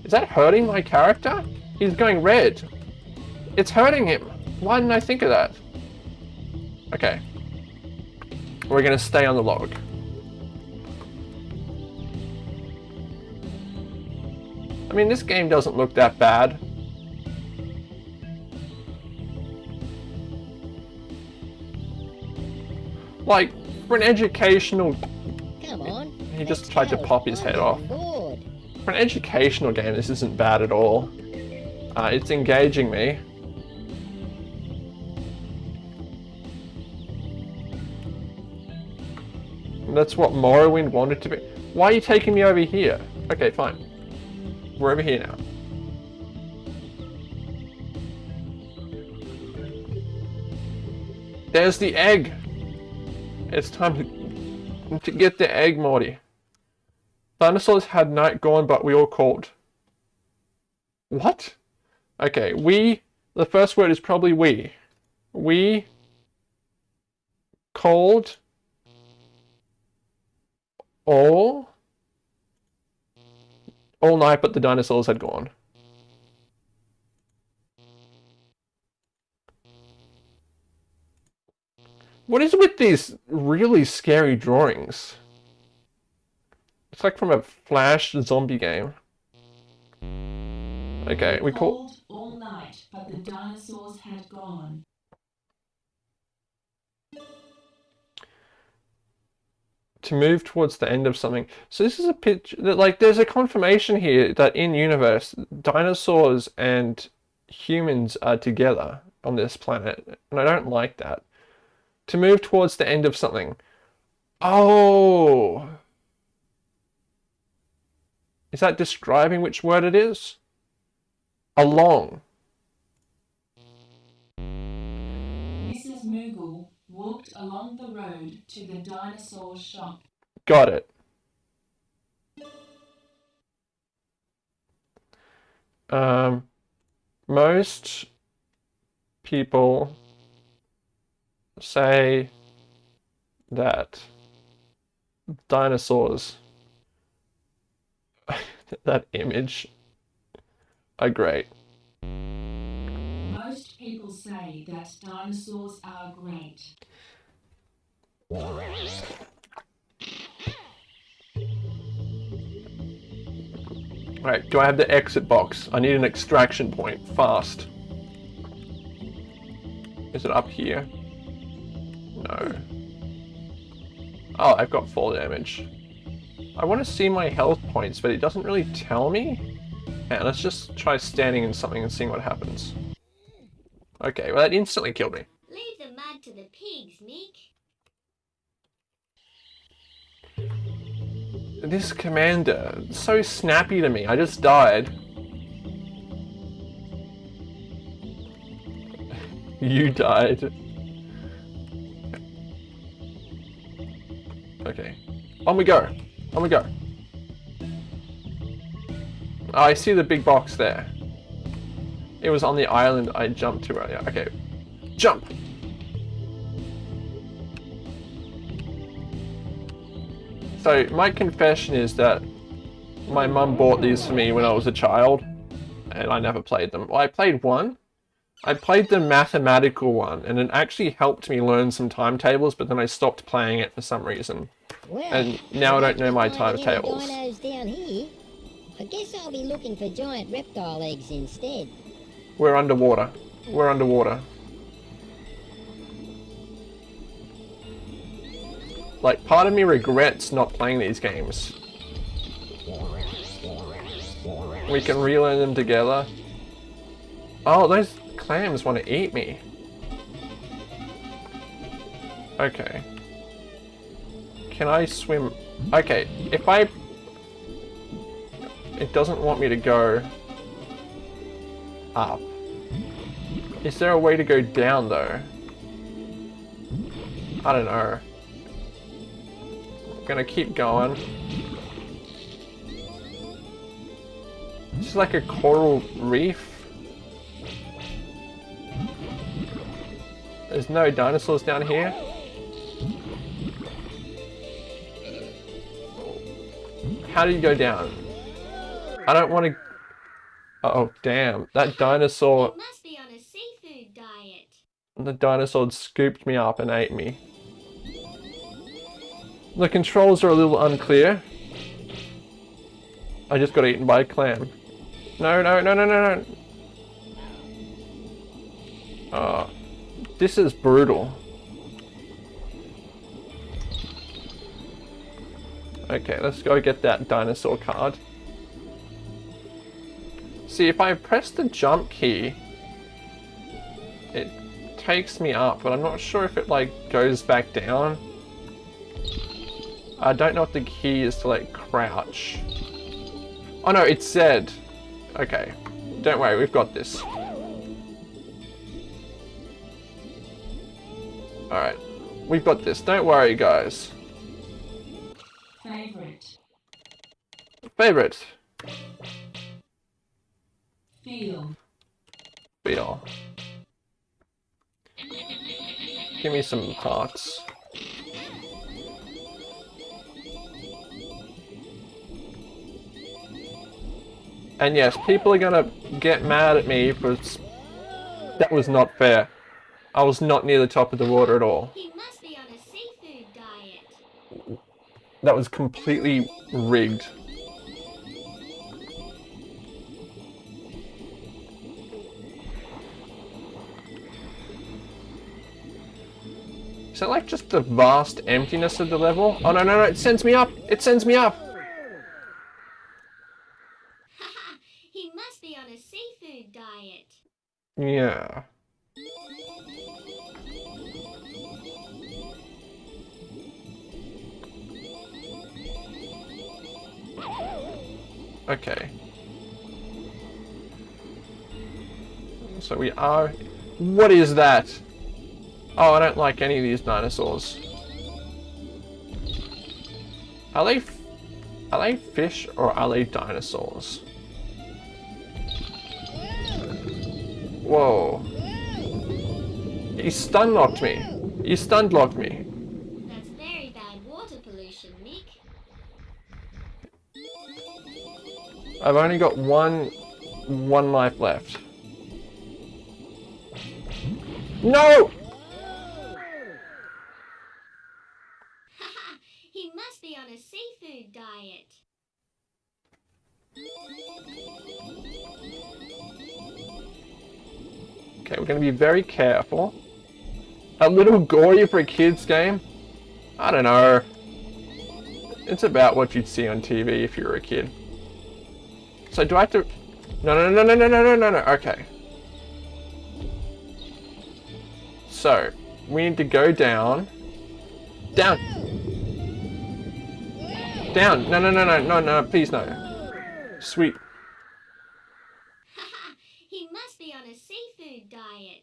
Is that hurting my character? He's going red. It's hurting him. Why didn't I think of that? Okay. We're gonna stay on the log. I mean, this game doesn't look that bad. Like, for an educational...
Come on.
He just tried to pop his head off.
bored.
For an educational game, this isn't bad at all. Uh, it's engaging me. And That's what Morrowind wanted to be. Why are you taking me over here? Okay, fine. We're over here now. There's the egg! It's time to, to get the egg, Morty. Dinosaurs had night gone, but we all called. What? Okay, we. The first word is probably we. We called all all night, but the dinosaurs had gone. What is with these really scary drawings? It's like from a Flash zombie game. Okay, we call.
All night, but the dinosaurs had gone.
To move towards the end of something. So this is a pitch that like there's a confirmation here that in universe dinosaurs and humans are together on this planet, and I don't like that. To move towards the end of something. Oh. Is that describing which word it is? Along.
Walked along the road to the dinosaur shop.
Got it. Um, most people say that dinosaurs, that image, are great.
Say that dinosaurs are great.
Right, do I have the exit box? I need an extraction point, fast. Is it up here? No. Oh, I've got fall damage. I want to see my health points, but it doesn't really tell me. Let's just try standing in something and seeing what happens. Okay, well that instantly killed me.
Leave the mud to the pigs, Nick.
This commander, so snappy to me, I just died. you died. Okay. On we go. On we go. Oh, I see the big box there. It was on the island I jumped to earlier. Okay. Jump! So, my confession is that my mum bought these for me when I was a child, and I never played them. Well, I played one. I played the mathematical one, and it actually helped me learn some timetables, but then I stopped playing it for some reason.
Well,
And now I don't know my timetables.
Dinos down here. I guess I'll be looking for giant reptile eggs instead.
We're underwater. We're underwater. Like, part of me regrets not playing these games. We can relearn them together. Oh, those clams want to eat me. Okay. Can I swim? Okay, if I... It doesn't want me to go up. Is there a way to go down though? I don't know. Gonna keep going. This is like a coral reef. There's no dinosaurs down here. How do you go down? I don't want to... Oh, damn. That dinosaur...
You must be on a seafood diet.
The dinosaur scooped me up and ate me. The controls are a little unclear. I just got eaten by a clam. No, no, no, no, no, no. Oh, this is brutal. Okay, let's go get that dinosaur card. See, if I press the jump key, it takes me up, but I'm not sure if it like goes back down. I don't know if the key is to like crouch. Oh no, it's Z. Okay, don't worry, we've got this. Alright, we've got this, don't worry guys.
Favorite.
Favorite,
Feel.
Feel. Give me some hearts. And yes, people are gonna get mad at me for... That was not fair. I was not near the top of the water at all. That was completely rigged. Is that like just the vast emptiness of the level? Oh no no no, it sends me up! It sends me up!
He must be on a seafood diet.
Yeah. Okay. So we are... What is that? Oh, I don't like any of these dinosaurs. Are they... f- Are they fish or are they dinosaurs? Whoa. He stun locked me. He stun locked me.
That's very bad water pollution, Mick.
I've only got one one life left. No! Okay, we're gonna be very careful. A little gory for a kid's game? I don't know. It's about what you'd see on TV if you were a kid. So do I have to... No, no, no, no, no, no, no, no, no, okay. So, we need to go down. Down! Down! No, no, no, no, no, no, please no. Sweet.
He must be on a seafood diet.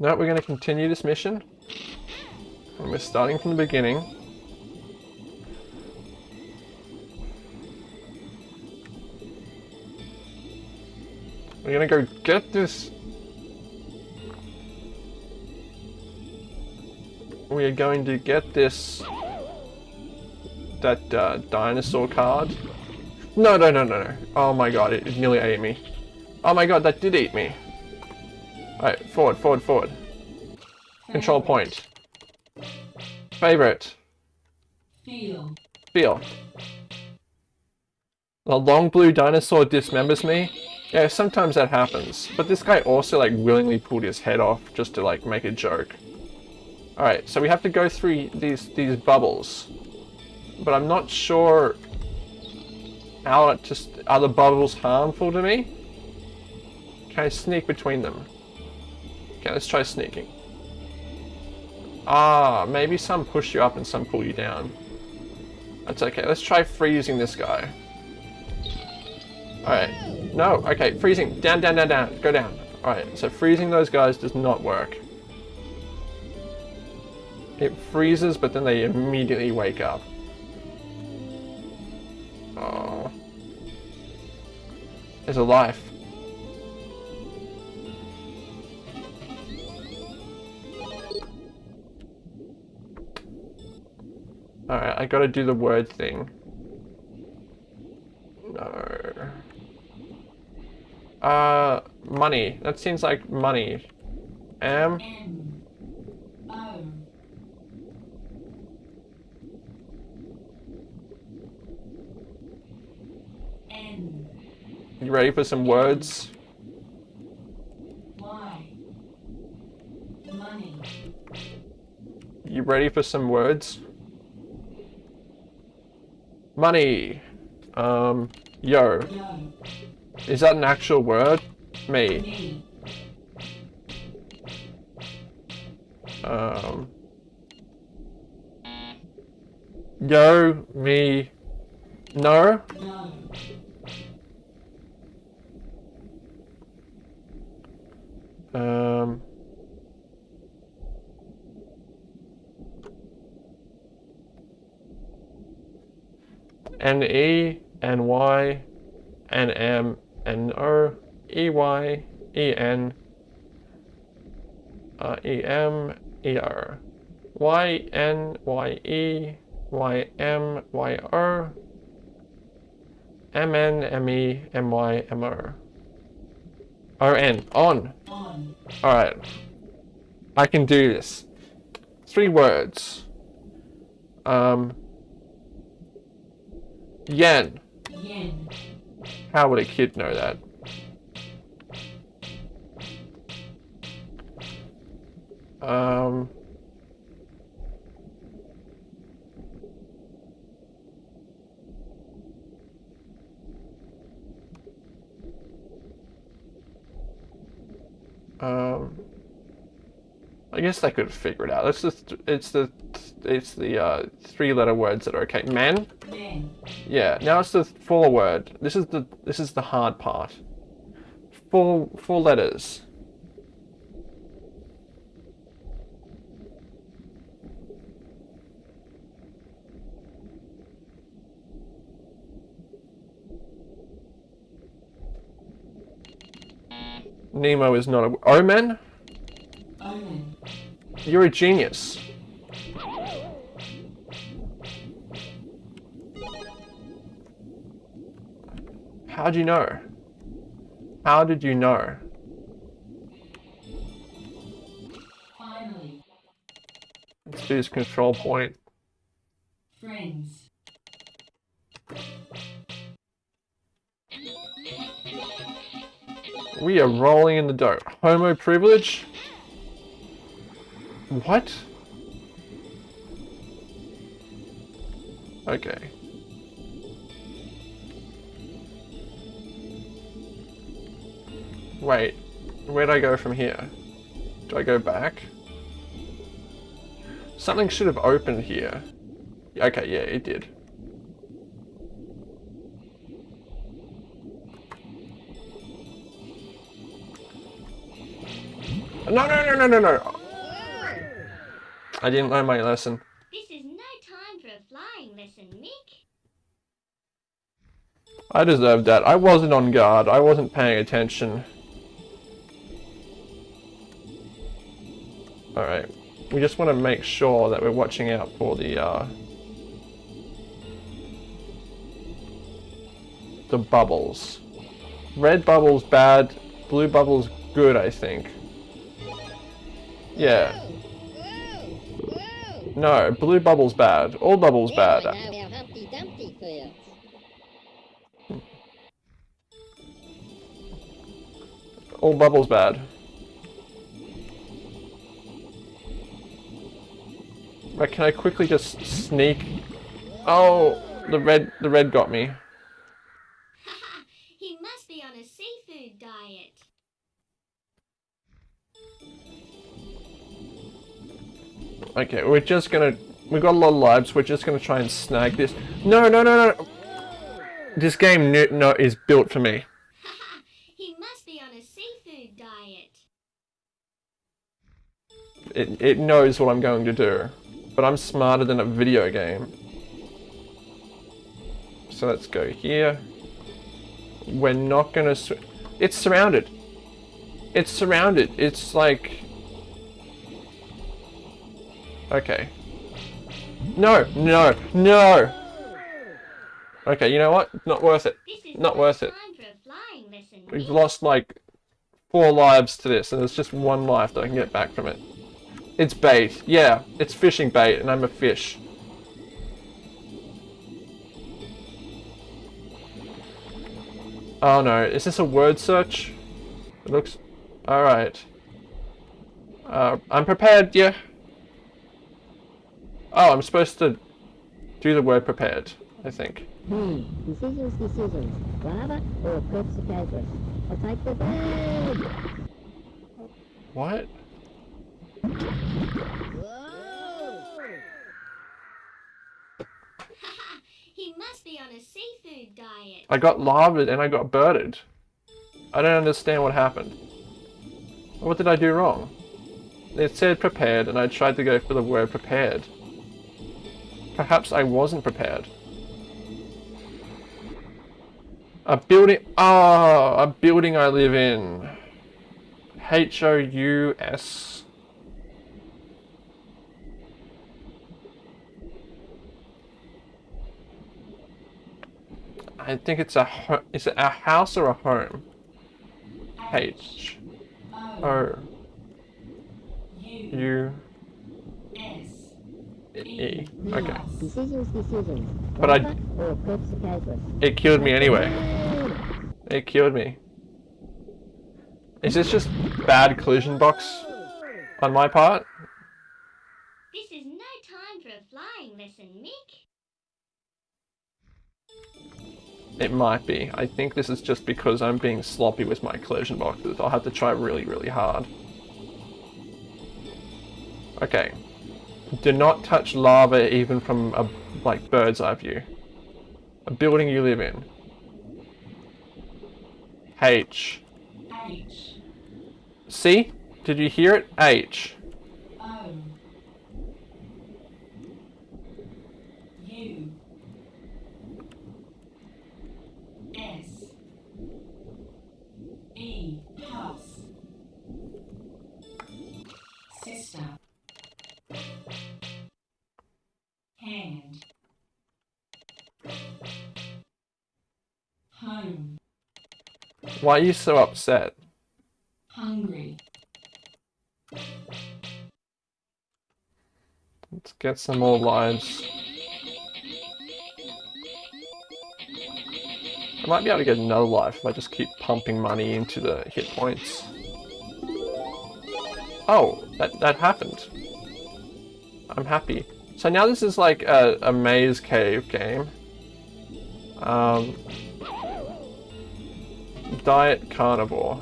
No, we're going to continue this mission. And we're starting from the beginning. We're going to go get this. We are going to get this. That uh, dinosaur card. No, no, no, no, no. Oh my god, it, it nearly ate me. Oh my god, that did eat me. Alright, forward, forward, forward. Control point. Favorite.
Feel.
Feel. The long blue dinosaur dismembers me. Yeah, sometimes that happens. But this guy also like willingly pulled his head off just to like make a joke. Alright, so we have to go through these these bubbles. But I'm not sure how it just are the bubbles harmful to me? Can I sneak between them? Okay, let's try sneaking. Ah, maybe some push you up and some pull you down. That's okay. Let's try freezing this guy. Alright. No, okay, freezing. Down, down, down, down. Go down. Alright, so freezing those guys does not work. It freezes, but then they immediately wake up. Oh. There's a life. Alright, I gotta do the word thing. No. Uh, money. That seems like money. M. You ready for some words?
Y. Money.
You ready for some words? Money. Um, yo. Is that an actual word? Me. Um. Yo, me. No. Um. N E N Y N M N O E Y E N uh, E M E R Y N Y E Y M Y O M N M E M Y M O. O N. On.
On.
Alright. I can do this. Three words. Um. Yen.
Yen.
How would a kid know that? Um. Um. I guess they could figure it out. It's just it's the it's the uh, three letter words that are okay. Man.
Men.
Yeah, now it's the four word. This is the this is the hard part. Four four letters. Nemo is not a Omen. You're a genius. How do you know? How did you know?
Finally.
Let's do this control point.
Friends.
We are rolling in the dough. Homo privilege? What? Okay. Wait, where'd I go from here? Do I go back? Something should have opened here. Okay, yeah, it did. No, no, no, no, no, no. I didn't learn my lesson.
This is no time for a flying lesson, Mick.
I deserved that. I wasn't on guard. I wasn't paying attention. Alright. We just want to make sure that we're watching out for the, uh... The bubbles. Red bubble's bad, blue bubble's good, I think. Yeah. No, blue bubble's bad. All bubble's bad.
I know how Humpty Dumpty feels.
All bubbles bad. Right, can I quickly just sneak? Oh, the red, the red got me. Okay, we're just gonna... We've got a lot of lives. We're just gonna try and snag this. No, no, no, no. This game no, no, is built for me.
He must be on a seafood diet.
It, it knows what I'm going to do, but I'm smarter than a video game. So let's go here. We're not gonna. Sw it's surrounded. It's surrounded. It's like. Okay. No, no, no. Okay, you know what? Not worth it. Not worth it.
time for a flying lesson,
We've lost like four lives to this, and there's just one life that I can get back from it. It's bait. Yeah, it's fishing bait, and I'm a fish. Oh no, is this a word search? It looks... Alright. Uh, I'm prepared, yeah. Oh, I'm supposed to do the word prepared, I think.
Hmm, decisions, decisions. Lava or Perpsicatus? I'll take the bird!
What?
He must be on a seafood diet.
I got lavaed and I got birded. I don't understand what happened. What did I do wrong? It said prepared and I tried to go for the word prepared. Perhaps I wasn't prepared. A building. Ah, a building I live in. H O U S. I think it's a is it a house or a home? H
O U
E. Okay.
Decisions, decisions.
But I-
Proper or Pepsi
It killed me anyway. It killed me. Is this just bad collision box on my part?
This is no time for a flying lesson, Mick.
It might be. I think this is just because I'm being sloppy with my collision boxes. I'll have to try really, really hard. Okay. Do not touch lava even from a like bird's eye view. A building you live in. H.
H
See? Did you hear it? H. Why are you so upset?
hungry
Let's get some more lives. I might be able to get another life if I just keep pumping money into the hit points. Oh, that, that happened. I'm happy. So now this is like a, a maze cave game. Um, diet carnivore.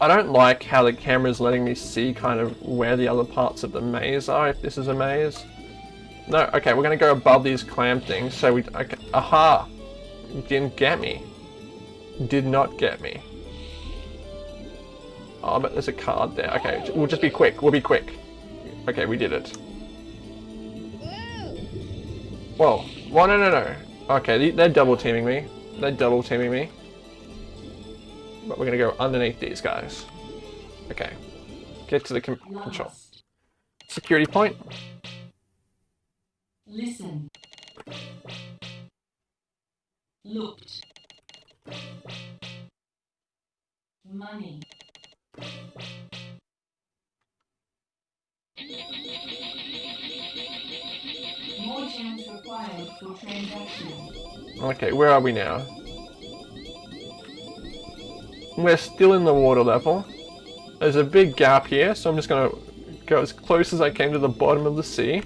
I don't like how the camera's letting me see kind of where the other parts of the maze are, if this is a maze. No, okay, we're gonna go above these clam things, so we, okay, aha! Didn't get me. Did not get me. Oh, but there's a card there. Okay, we'll just be quick, we'll be quick. Okay, we did it. Whoa, well, no, no, no. Okay, they- they're double teaming me. They're double teaming me. But we're gonna go underneath these guys. Okay. Get to the control. Security point.
listen looked money
Okay, where are we now? We're still in the water level. There's a big gap here, so I'm just gonna go as close as I can to the bottom of the sea.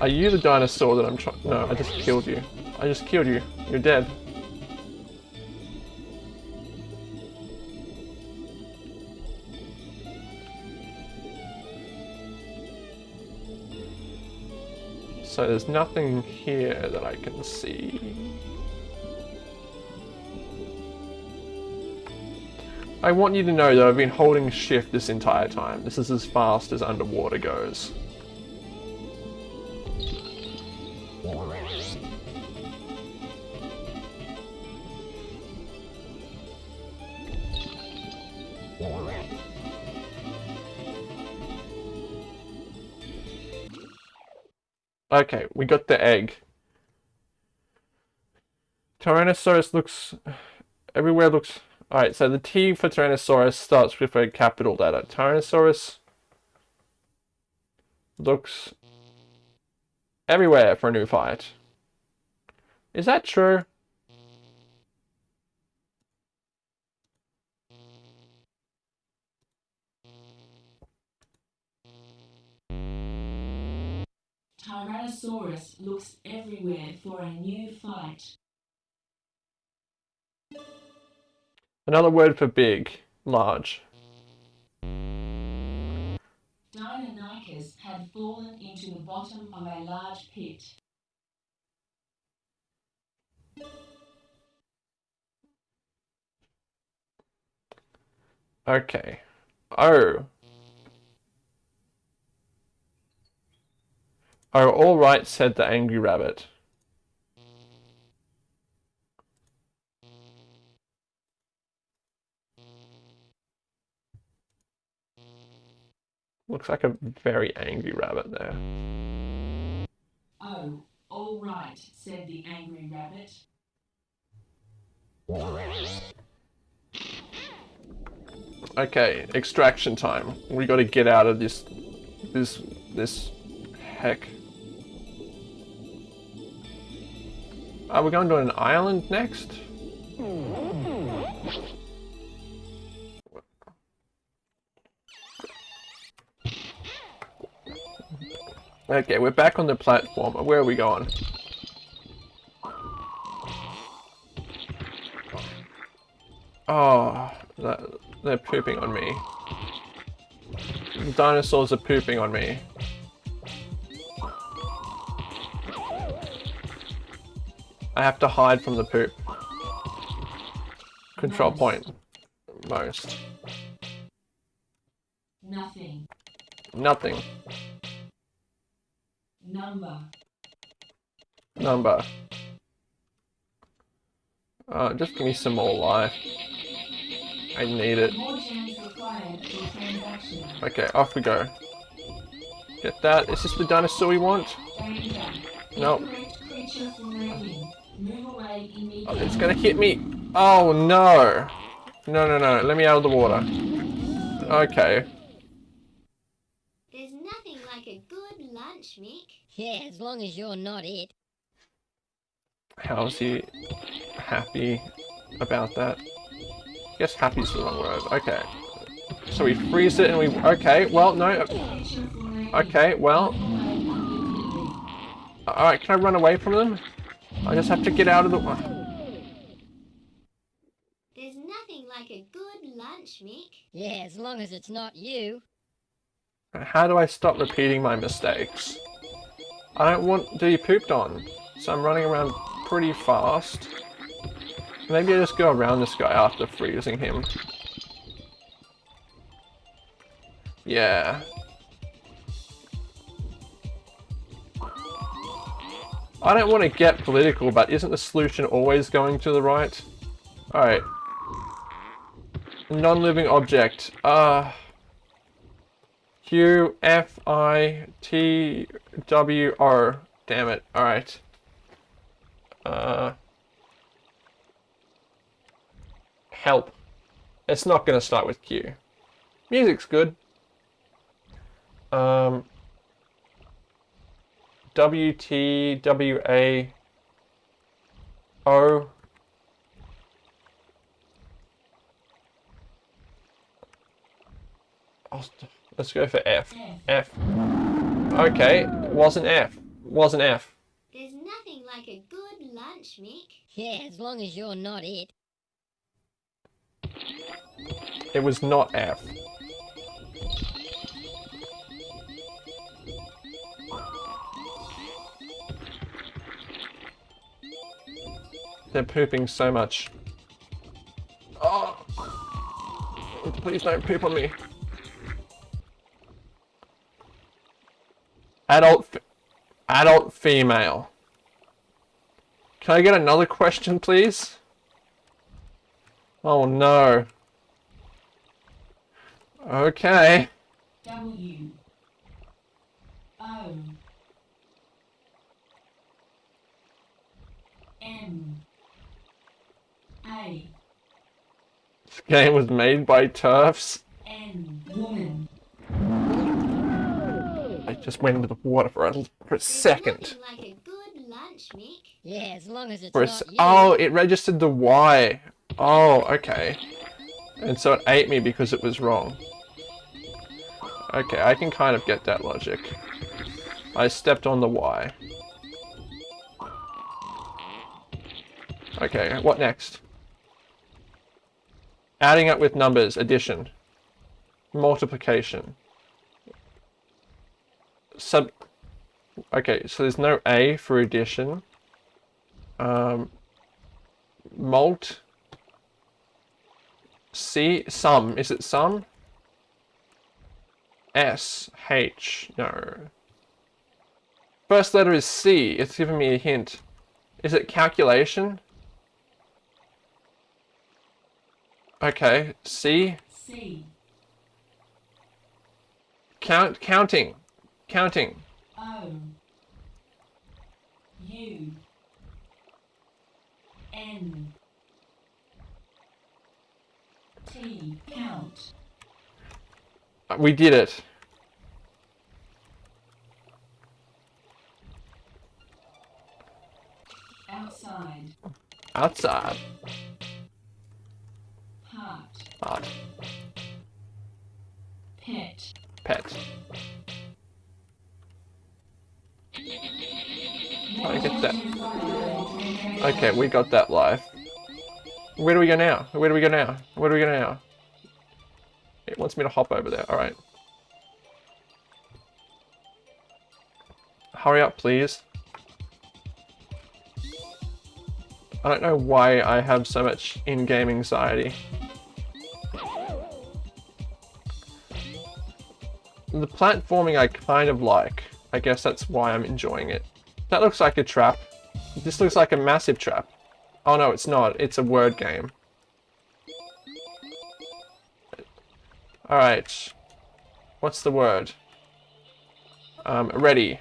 Are you the dinosaur that I'm trying? No, I just killed you. I just killed you. You're dead. So there's nothing here that I can see. I want you to know that I've been holding shift this entire time. This is as fast as underwater goes. Okay, we got the egg. Tyrannosaurus looks... Everywhere looks... Alright, so the T for Tyrannosaurus starts with a capital letter. Tyrannosaurus looks everywhere for a new fight. Is that true?
Tyrannosaurus looks everywhere for a new fight.
Another word for big, large.
Deinonychus had fallen into the bottom of a large pit.
Okay. Oh. Oh, all right, said the angry rabbit. Looks like a very angry rabbit there.
Oh, all right, said the angry rabbit.
Okay, extraction time. We gotta get out of this, this, this heck. Are we going to an island next? Okay, we're back on the platform. Where are we going? Oh, they're pooping on me. The dinosaurs are pooping on me. I have to hide from the poop. Control
Most.
point. Most.
Nothing.
Nothing.
Number.
Number. Uh, just give me some more life. I need it.
More gems required for transaction.
Okay, off we go. Get that. Is this the dinosaur we want? Nope.
Incorrect creature formulating. Move away
Oh, it's gonna hit me. Oh no. No, no, no. Let me out of the water. Okay.
There's nothing like a good lunch, Mick.
Yeah, as long as you're not it.
How's he happy about that? I guess happy's the wrong word. Okay. So we freeze it and we... Okay, well, no. Okay, well...
Move away immediately.
Alright, can I run away from them? I just have to get out of the... way.
There's nothing like a good lunch, Mick.
Yeah, as long as it's not you.
How do I stop repeating my mistakes? I don't want to be pooped on, so I'm running around pretty fast. Maybe I just go around this guy after freezing him. Yeah. I don't want to get political, but isn't the solution always going to the right? Alright. Non-living object. Uh... Q F I T W O. Damn it. Alright. Uh. Help. It's not gonna start with Q. Music's good. Um. W T W A O. I'll st- Let's go for F.
F.
F. Okay, wasn't F. Wasn't F.
There's nothing like a good lunch, Mick.
Yeah, as long as you're not it.
It was not F. They're pooping so much. Oh! Please don't poop on me. Adult, adult female. Can I get another question, please? Oh no. Okay.
W. O. M. A.
This game was made by turfs.
N. Woman.
I just went into the water for a, for a second.
like a good lunch, Mick.
Yeah, as long as it's
For a
not
oh, it registered the Y. Oh, okay. And so it ate me because it was wrong. Okay, I can kind of get that logic. I stepped on the Y. Okay, what next? Adding up with numbers, addition. Multiplication. Sub... Okay, so there's no A for addition. Um, mult, C, sum. Is it sum? S, H, no. First letter is C. It's giving me a hint. Is it calculation? Okay, C.
C.
Count, counting, counting.
O U N T count
We did it.
outside
Outside.
Pet
pet. I get that. Okay, we got that live. Where do we go now? Where do we go now? Where do we go now? It wants me to hop over there. Alright. Hurry up, please. I don't know why I have so much in-game anxiety. The platforming I kind of like. I guess that's why I'm enjoying it. That looks like a trap. This looks like a massive trap. Oh no, it's not. It's a word game. Alright. What's the word? Um, ready.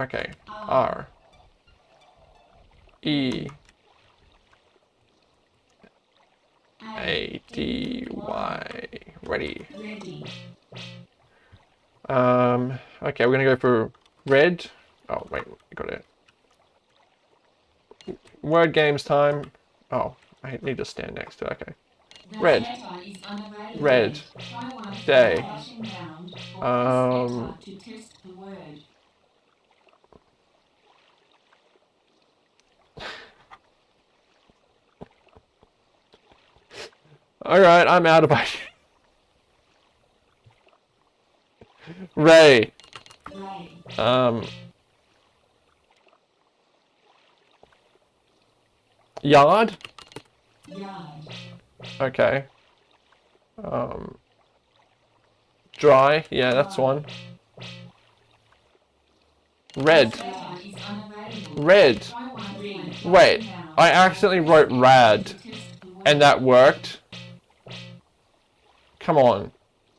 Okay. R. E. A. D. Y. Ready. Um, okay, we're gonna go for red. Oh, wait, got it. Word games time. Oh, I need to stand next to it. Okay. Red.
letter is unavailable.
Red. Day.
flashing round or
Um,
press enter to test the word.
Alright, I'm out of ideas. Ray. Um. Yard? Okay. Um. Dry? Yeah, that's one. Red. Red. Wait, I accidentally wrote rad, and that worked. Come on.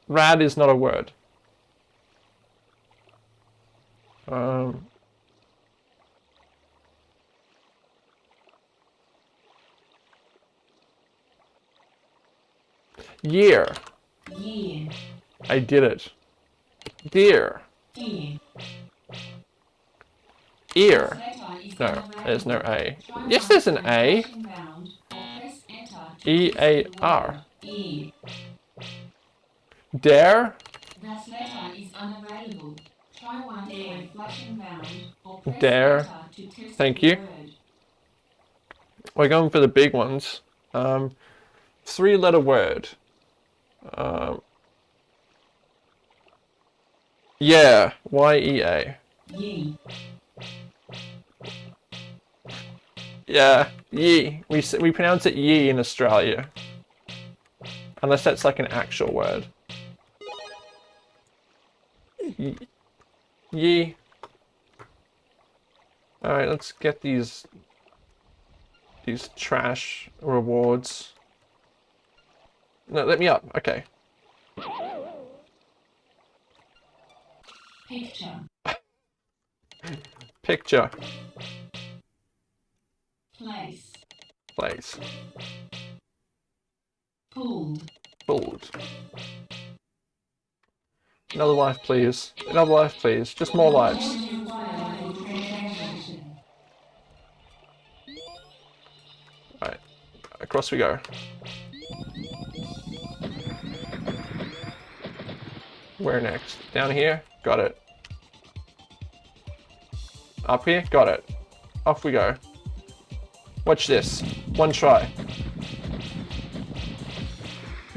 Rad is not a word. Um. Year. I did it. Deer.
Ear.
Ear. No, there's no A. Yes, there's an A. E.
Ear.
Dare.
That letter is unavailable. Try one a flashing round or press
Dare.
to test
Thank you.
word.
We're going for the big ones. Um, three letter word. Um, yeah, Y E A.
Ye.
Yeah, ye. We we pronounce it ye in Australia, unless that's like an actual word. Ye. ye. All right, let's get these these trash rewards. No, let me up. Okay.
Picture.
Picture,
Place.
place,
Pulled.
Another life, please. Another life, please. Just more lives. Alright, across we go. Where next? Down here? Got it. Up here? Got it. Off we go. Watch this. One try.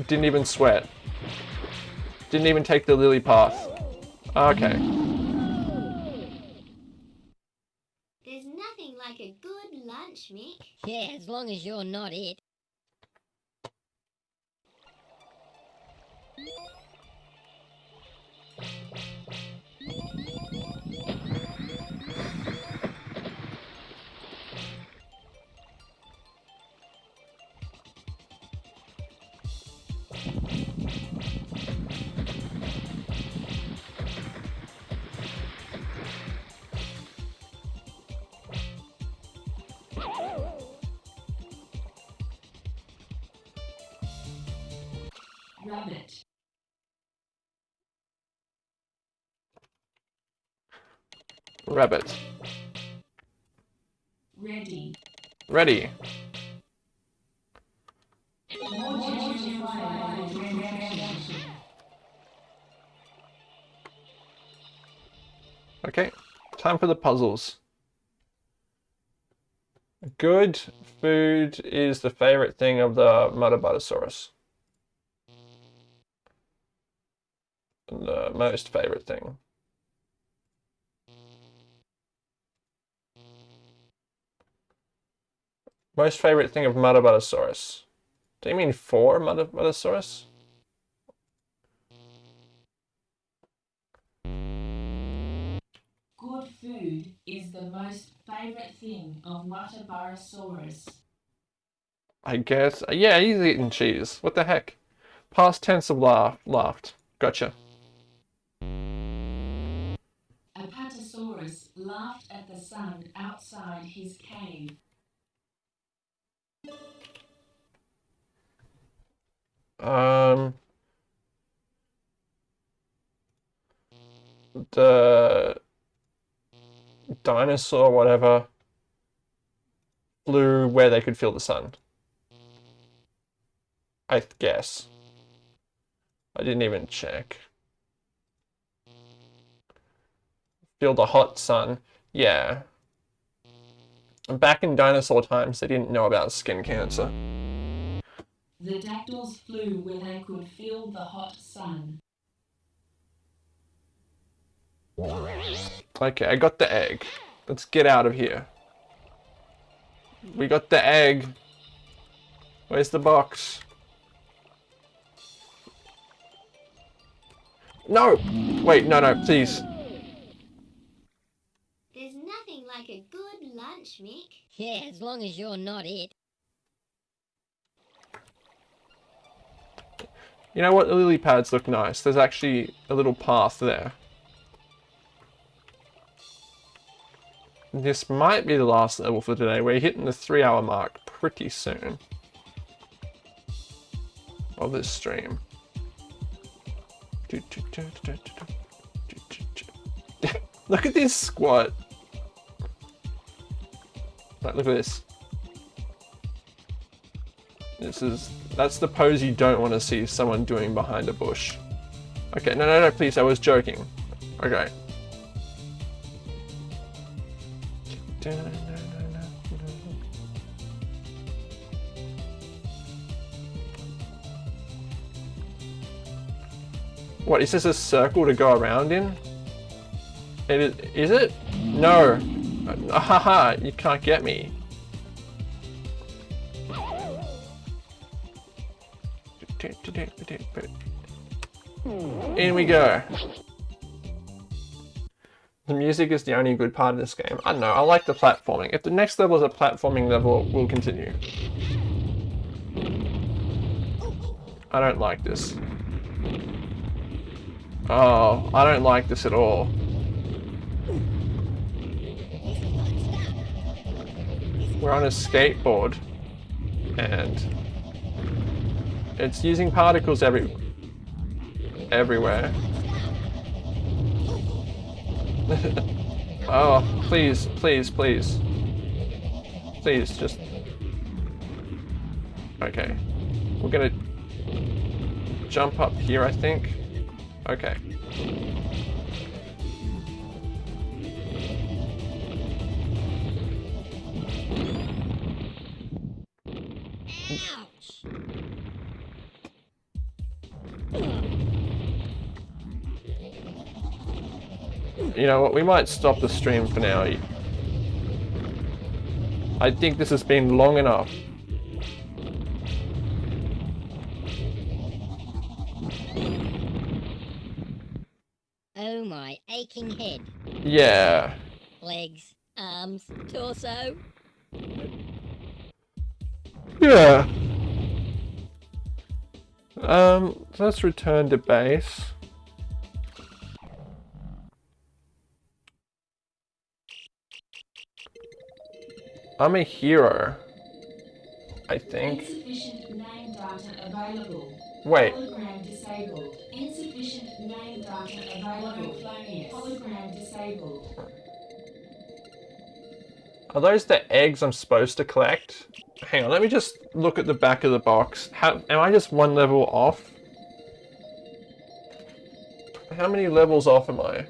Didn't even sweat. Didn't even take the lily path. Okay.
There's nothing like a good lunch, Mick.
Yeah, as long as you're not it.
Rabbit. Ready.
Ready. Okay, time for the puzzles. Good food is the favorite thing of the Muttaburrasaurus. The most favorite thing. Most favorite thing of Muttaburrasaurus. Do you mean for Muttaburrasaurus?
Good food is the most favorite thing of Watabarosaurus.
I guess. Yeah, he's eating cheese. What the heck? Past tense of laugh, laughed. Gotcha.
Apatosaurus laughed at the sun outside his cave.
Um, the dinosaur, whatever, flew where they could feel the sun. I guess. I didn't even check. Feel the hot sun. Yeah. Back in dinosaur times, they didn't know about skin cancer.
The dactyls flew where they could feel the hot sun.
Okay, I got the egg. Let's get out of here. We got the egg. Where's the box? No! Wait, no, no, please.
There's nothing like a good lunch, Mick.
Yeah, as long as you're not it.
You know what? The lily pads look nice. There's actually a little path there. This might be the last level for today. We're hitting the three hour mark pretty soon. Of this stream. Look at this squat. Like, look at this. This is, that's the pose you don't want to see someone doing behind a bush. Okay, no, no, no, please, I was joking. Okay. What, is this a circle to go around in? It is, is it? No. Uh, haha, you can't get me. In we go. The music is the only good part of this game. I don't know, I like the platforming. If the next level is a platforming level, we'll continue. I don't like this. Oh, I don't like this at all. We're on a skateboard. And it's using particles every everywhere. oh, please, please, please. Please, just... Okay. We're gonna jump up here, I think. Okay. You know what, we might stop the stream for now. I think this has been long enough.
Oh my aching head.
Yeah.
Legs, arms, torso.
Yeah. Um, let's return to base. I'm a hero. I think.
Insufficient name data available.
Wait.
Hologram disabled. Insufficient name data available. Hologram disabled.
Are those the eggs I'm supposed to collect? Hang on, let me just look at the back of the box. How, am I just one level off? How many levels off am I?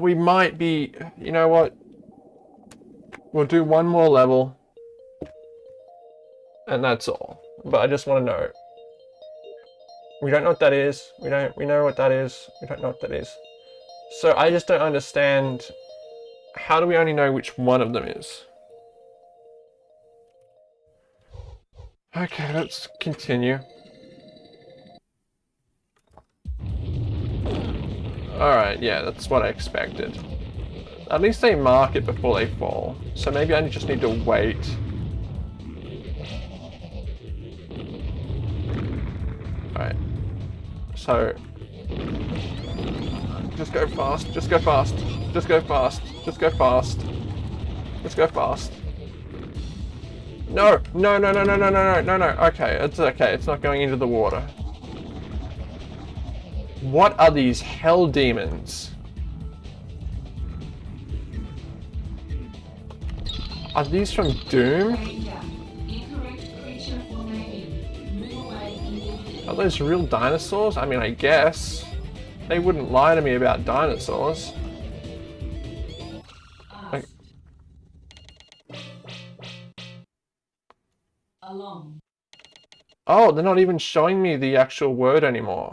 We might be, you know what? We'll do one more level. And that's all. But I just want to know. We don't know what that is. We don't, we know what that is. We don't know what that is. So I just don't understand. How do we only know which one of them is? Okay, let's continue. Alright, yeah, that's what I expected. At least they mark it before they fall. So maybe I just need to wait. Alright. So... Just go fast, just go fast, just go fast, just go fast. Just go fast. No, no, no, no, no, no, no, no, no, no. Okay, it's okay, it's not going into the water. What are these hell demons? Are these from Doom?
Danger. Incorrect creature formation. Move away immediately.
Are those real dinosaurs? I mean, I guess. They wouldn't lie to me about dinosaurs. Like, oh, they're not even showing me the actual word anymore.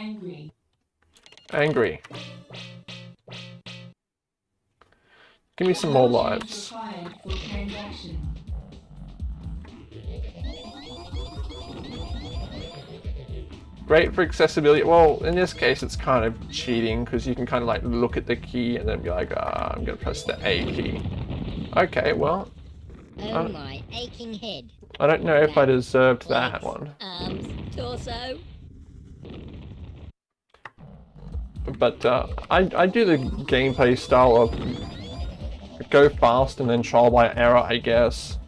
Angry.
Angry. Give me some more lives.
is Required for transaction.
Great for accessibility. Well, in this case, it's kind of cheating because you can kind of like look at the key and then be like, ah, I'm gonna press the A key. Okay, well,
Oh my aching head.
I don't know if I deserved that one.
Arms, torso.
But uh, I, I do the gameplay style of go fast and then trial by error, I guess.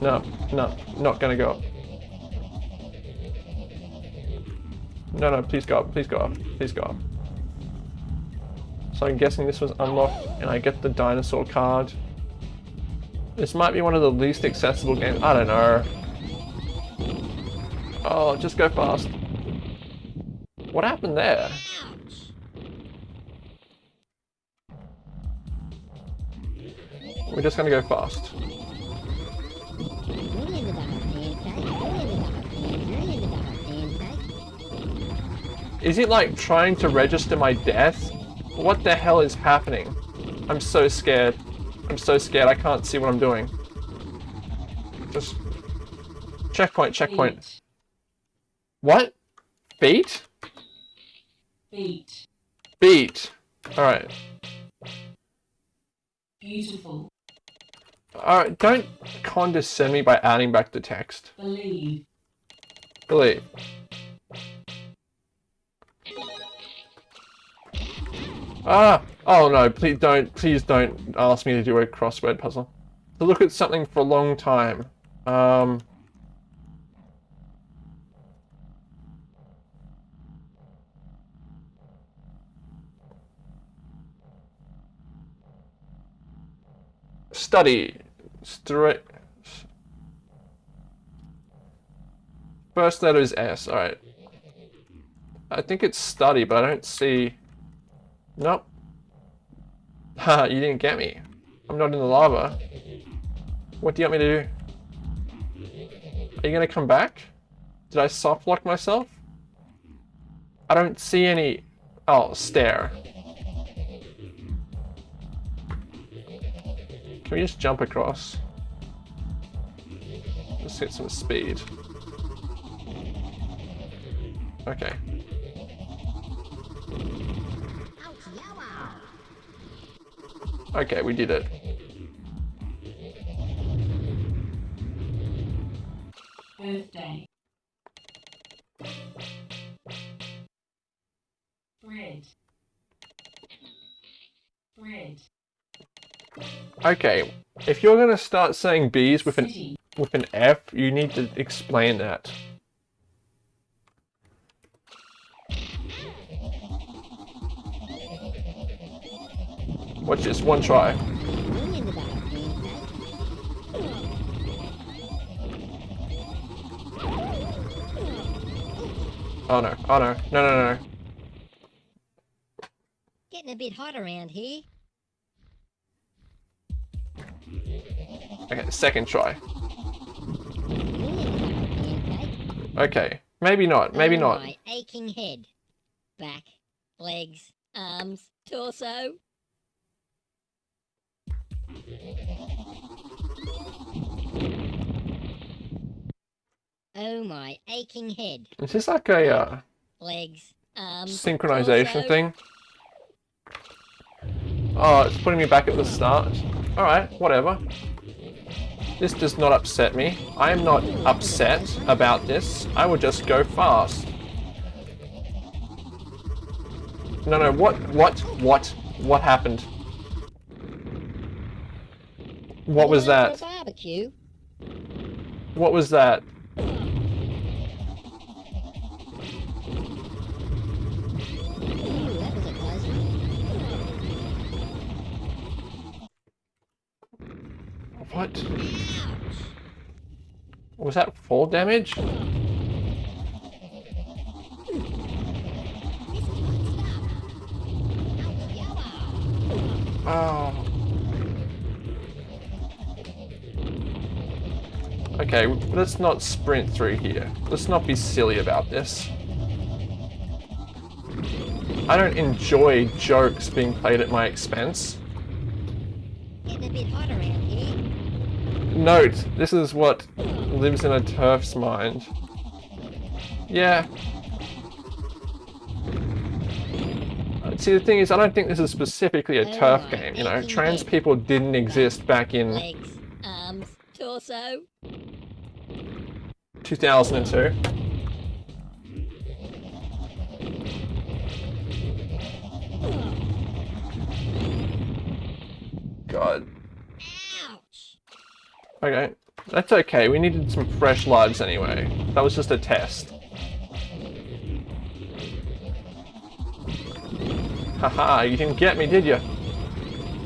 No, no, not gonna go up. No, no, please go up, please go up, please go up. So I'm guessing this was unlocked and I get the dinosaur card. This might be one of the least accessible games, I don't know. Oh, just go fast. What happened there? We're just gonna go fast. Is it like trying to register my death? What the hell is happening? I'm so scared. I'm so scared. I can't see what I'm doing. Just checkpoint, checkpoint.
Feet.
What? Beat?
Feet.
Beat. Alright.
Beautiful.
Alright, don't condescend me by adding back the text.
Believe.
Believe. Ah! Oh no, please don't, please don't ask me to do a crossword puzzle. To look at something for a long time. Um... Study. Straight. First letter is S, alright. I think it's study, but I don't see... Nope. Ha, you didn't get me. I'm not in the lava. What do you want me to do? Are you gonna come back? Did I soft lock myself? I don't see any... Oh, stare. Can we just jump across? Let's hit some speed. Okay. Okay, we did it.
Birthday. Bread. Bread.
Okay, if you're gonna start saying bees with an with an F, you need to explain that. Watch this, one try.
Million today, Greenfeld.
Oh no, oh no, no, no, no.
Getting a bit hot around here.
Okay, second try.
Million today, Greenfeld.
Okay, maybe not, maybe
oh,
not.
My aching head, back, legs, arms, torso. Oh my aching head,
Is this like a uh,
legs, arms,
synchronization
torso.
thing? Oh, it's putting me back at the start. Alright, whatever. This does not upset me. I am not upset about this. I will just go fast. No, no, what, what, what, what happened? What was that? What was that? What? Was that fall damage? Oh. Okay, let's not sprint through here. Let's not be silly about this. I don't enjoy jokes being played at my expense.
Getting a bit here.
Note, this is what lives in a turf's mind. Yeah. See, the thing is, I don't think this is specifically a turf game. You know, trans people didn't exist back in
Legs, arms, torso.
2002. God. Okay. That's okay. We needed some fresh lives anyway. That was just a test. Haha, you didn't get me, did you?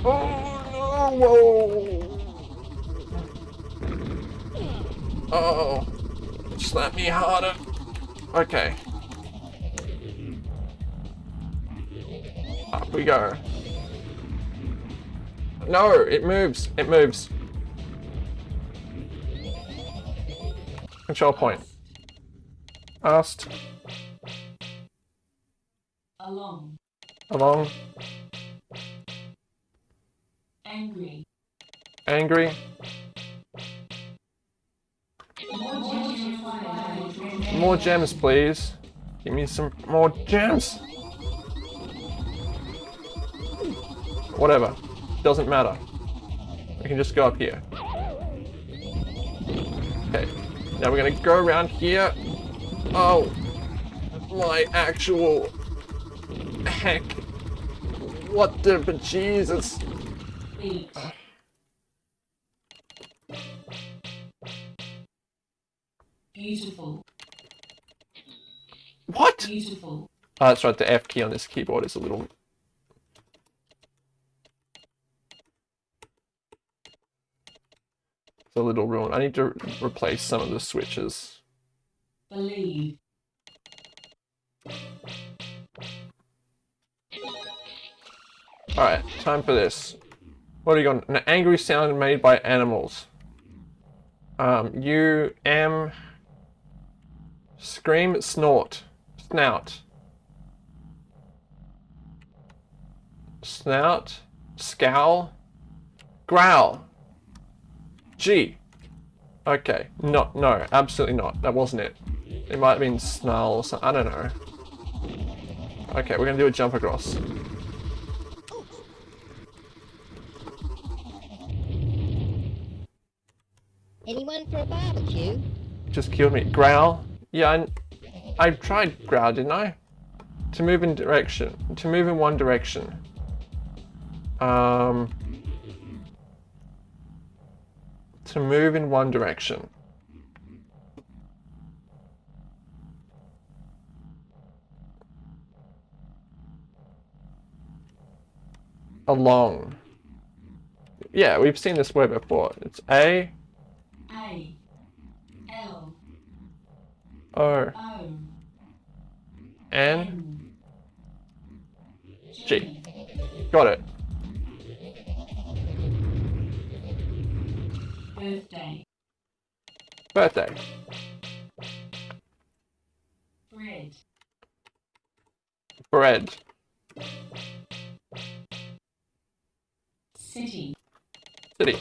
Oh, no, whoa. Oh, slap me harder. Okay. Up we go. No, it moves. It moves. Control point. Asked.
Along.
Along.
Angry.
Angry. More gems, please. Give me some more gems. Whatever. Doesn't matter. We can just go up here. Okay. Now we're gonna go around here. Oh. My actual heck. What the bejesus?
Beautiful.
What?
Beautiful.
Oh, that's right, the F key on this keyboard is a little... It's a little ruined. I need to replace some of the switches.
Believe.
Alright, time for this. What are you got? An angry sound made by animals. Um, U, M... Scream, snort. Snout. Snout. Scowl. Growl. G. Okay, not, no, absolutely not. That wasn't it. It might have been snarl or something, I don't know. Okay, we're gonna do a jump across.
Anyone for a barbecue?
Just killed me. Growl? Yeah, I, I tried growl, didn't I? To move in direction, to move in one direction. Um, To move in one direction. Along. Yeah, we've seen this word before. It's A
A L
O
O
N
N
G. Got it.
Birthday.
Birthday.
Bread.
Bread.
City.
City.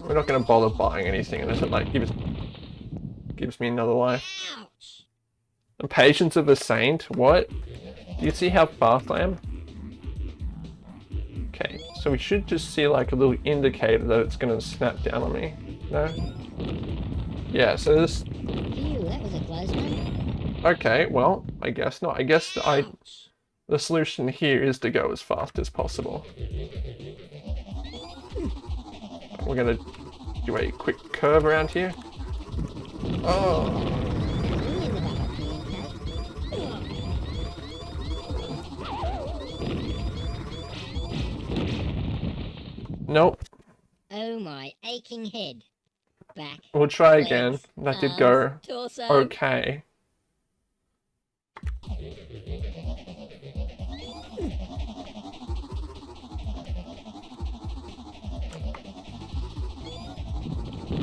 We're not gonna bother buying anything unless it like gives gives me another life. The patience of a saint? What? Do you see how fast I am? Okay, so we should just see like a little indicator that it's gonna snap down on me. No? Yeah, so this
Phew, that was a close one.
okay, well, I guess not. I guess I the solution here is to go as fast as possible. We're gonna do a quick curve around here. Oh, nope.
Oh my aching head. Back.
We'll try again.
legs,
That did
arms,
go
Torso.
okay.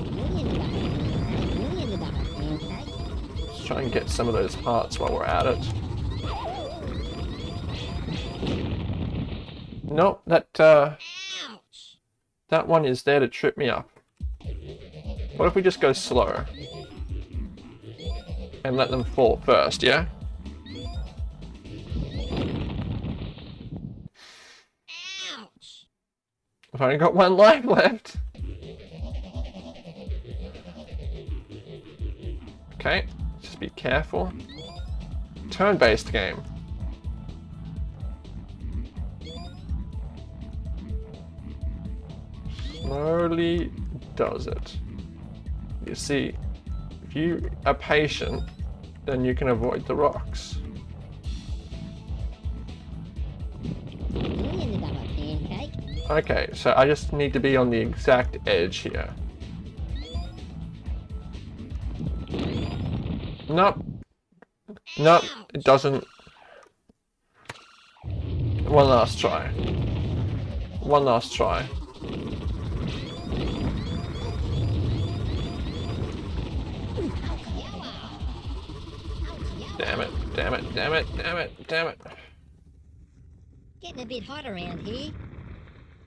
Bring in the butter pancake. Bring in the butter pancake.
Let's try and get some of those hearts while we're at it. Nope, that uh! That one is there to trip me up. What if we just go slow? And let them fall first, yeah?
Ouch!
I've only got one life left. Okay, just be careful. Turn-based game. Slowly does it. You see, if you are patient, then you can avoid the rocks. Okay, so I just need to be on the exact edge here. Nope. Nope, it doesn't. One last try. One last try. Damn it, damn it, damn it, damn it, damn it.
Getting a bit hot around here.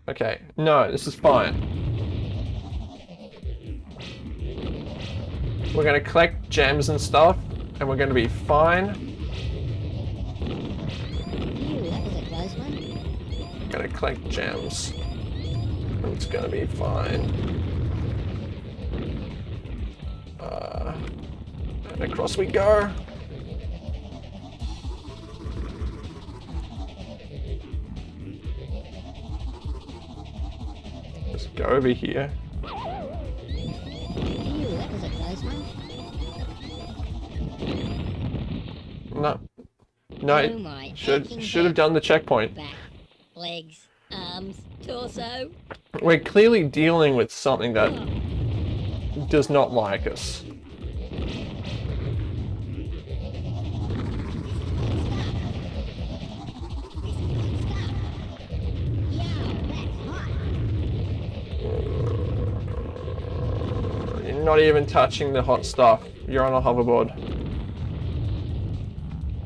Okay, no, this is fine. We're gonna collect gems and stuff, and we're gonna be fine.
Phew, that was a close one.
Gonna collect gems. It's gonna be fine. Uh, and across we go. Go over here.
Phew, that was a close one.
No. No,
Oh
should should have done the checkpoint.
Back, legs, arms, torso.
We're clearly dealing with something that does not like us. Not even touching the hot stuff. You're on a hoverboard.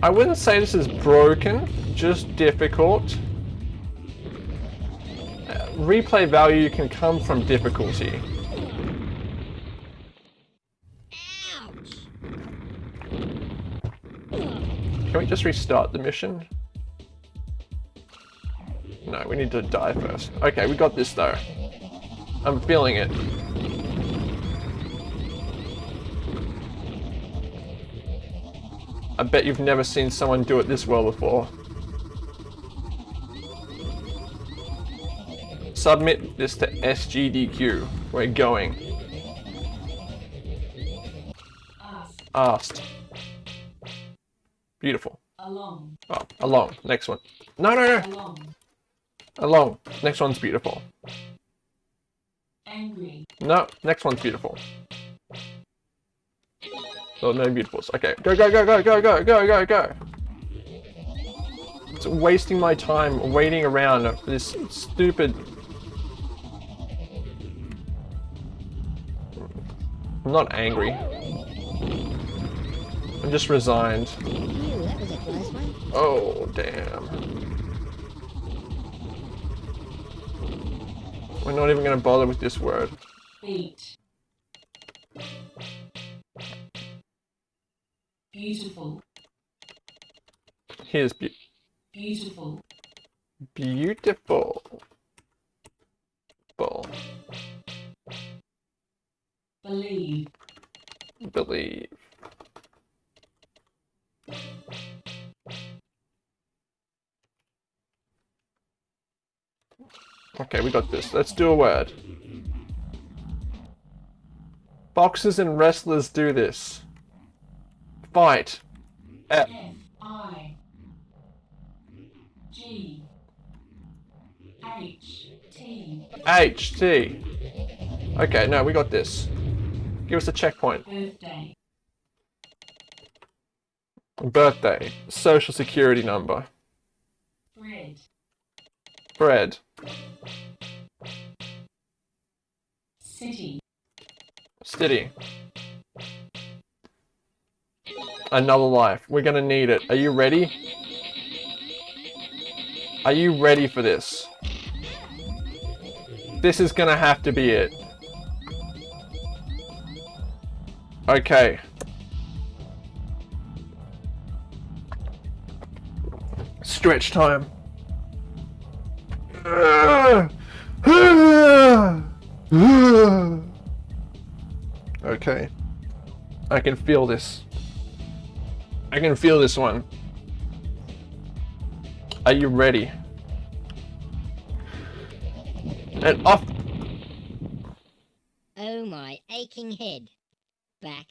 I wouldn't say this is broken, just difficult. Uh, replay value can come from difficulty. Can we just restart the mission? No, we need to die first. Okay, we got this though. I'm feeling it. I bet you've never seen someone do it this well before. Submit this to SGDQ. We're going.
Ask.
Asked. Beautiful.
Along.
Oh, along. Next one. No, no, no.
Along.
Along. Next one's beautiful.
Angry.
No, next one's beautiful. Oh, no beautifuls. Okay, go, go, go, go, go, go, go, go, go. It's wasting my time waiting around for this stupid. I'm not angry. I'm just resigned. Oh, damn. We're not even gonna bother with this word.
Beat. Beautiful.
Here's be-
Beautiful.
beautiful. Bull.
Believe.
Believe. Okay, we got this. Let's do a word. Boxers and wrestlers do this. Fight. F.
I. G. H. T.
H. T. Okay, no, we got this. Give us a checkpoint.
Birthday.
Birthday. Social security number.
Bread.
Bread.
City.
City. Another life. We're gonna need it. Are you ready? Are you ready for this? This is gonna have to be it. Okay. Stretch time. Okay. I can feel this. I can feel this one. Are you ready? And off.
Oh my aching head. Back,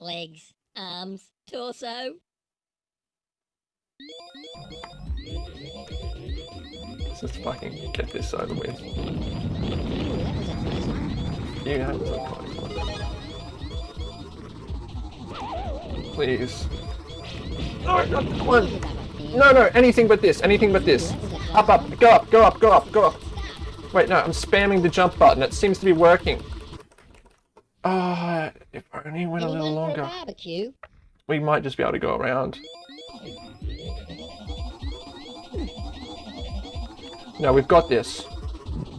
legs, arms, torso.
Let's just fucking get this over with.
Phew, that was a close one.
You have of Please. No, not that one.
Here's another thing.
No, no, anything but this. Anything but this. Up, up, go up, go up, go up, go up. Wait, no, I'm spamming the jump button. It seems to be working. Ah, if only went a little
Anyone for a
longer. We might just be able to go around. No, we've got this.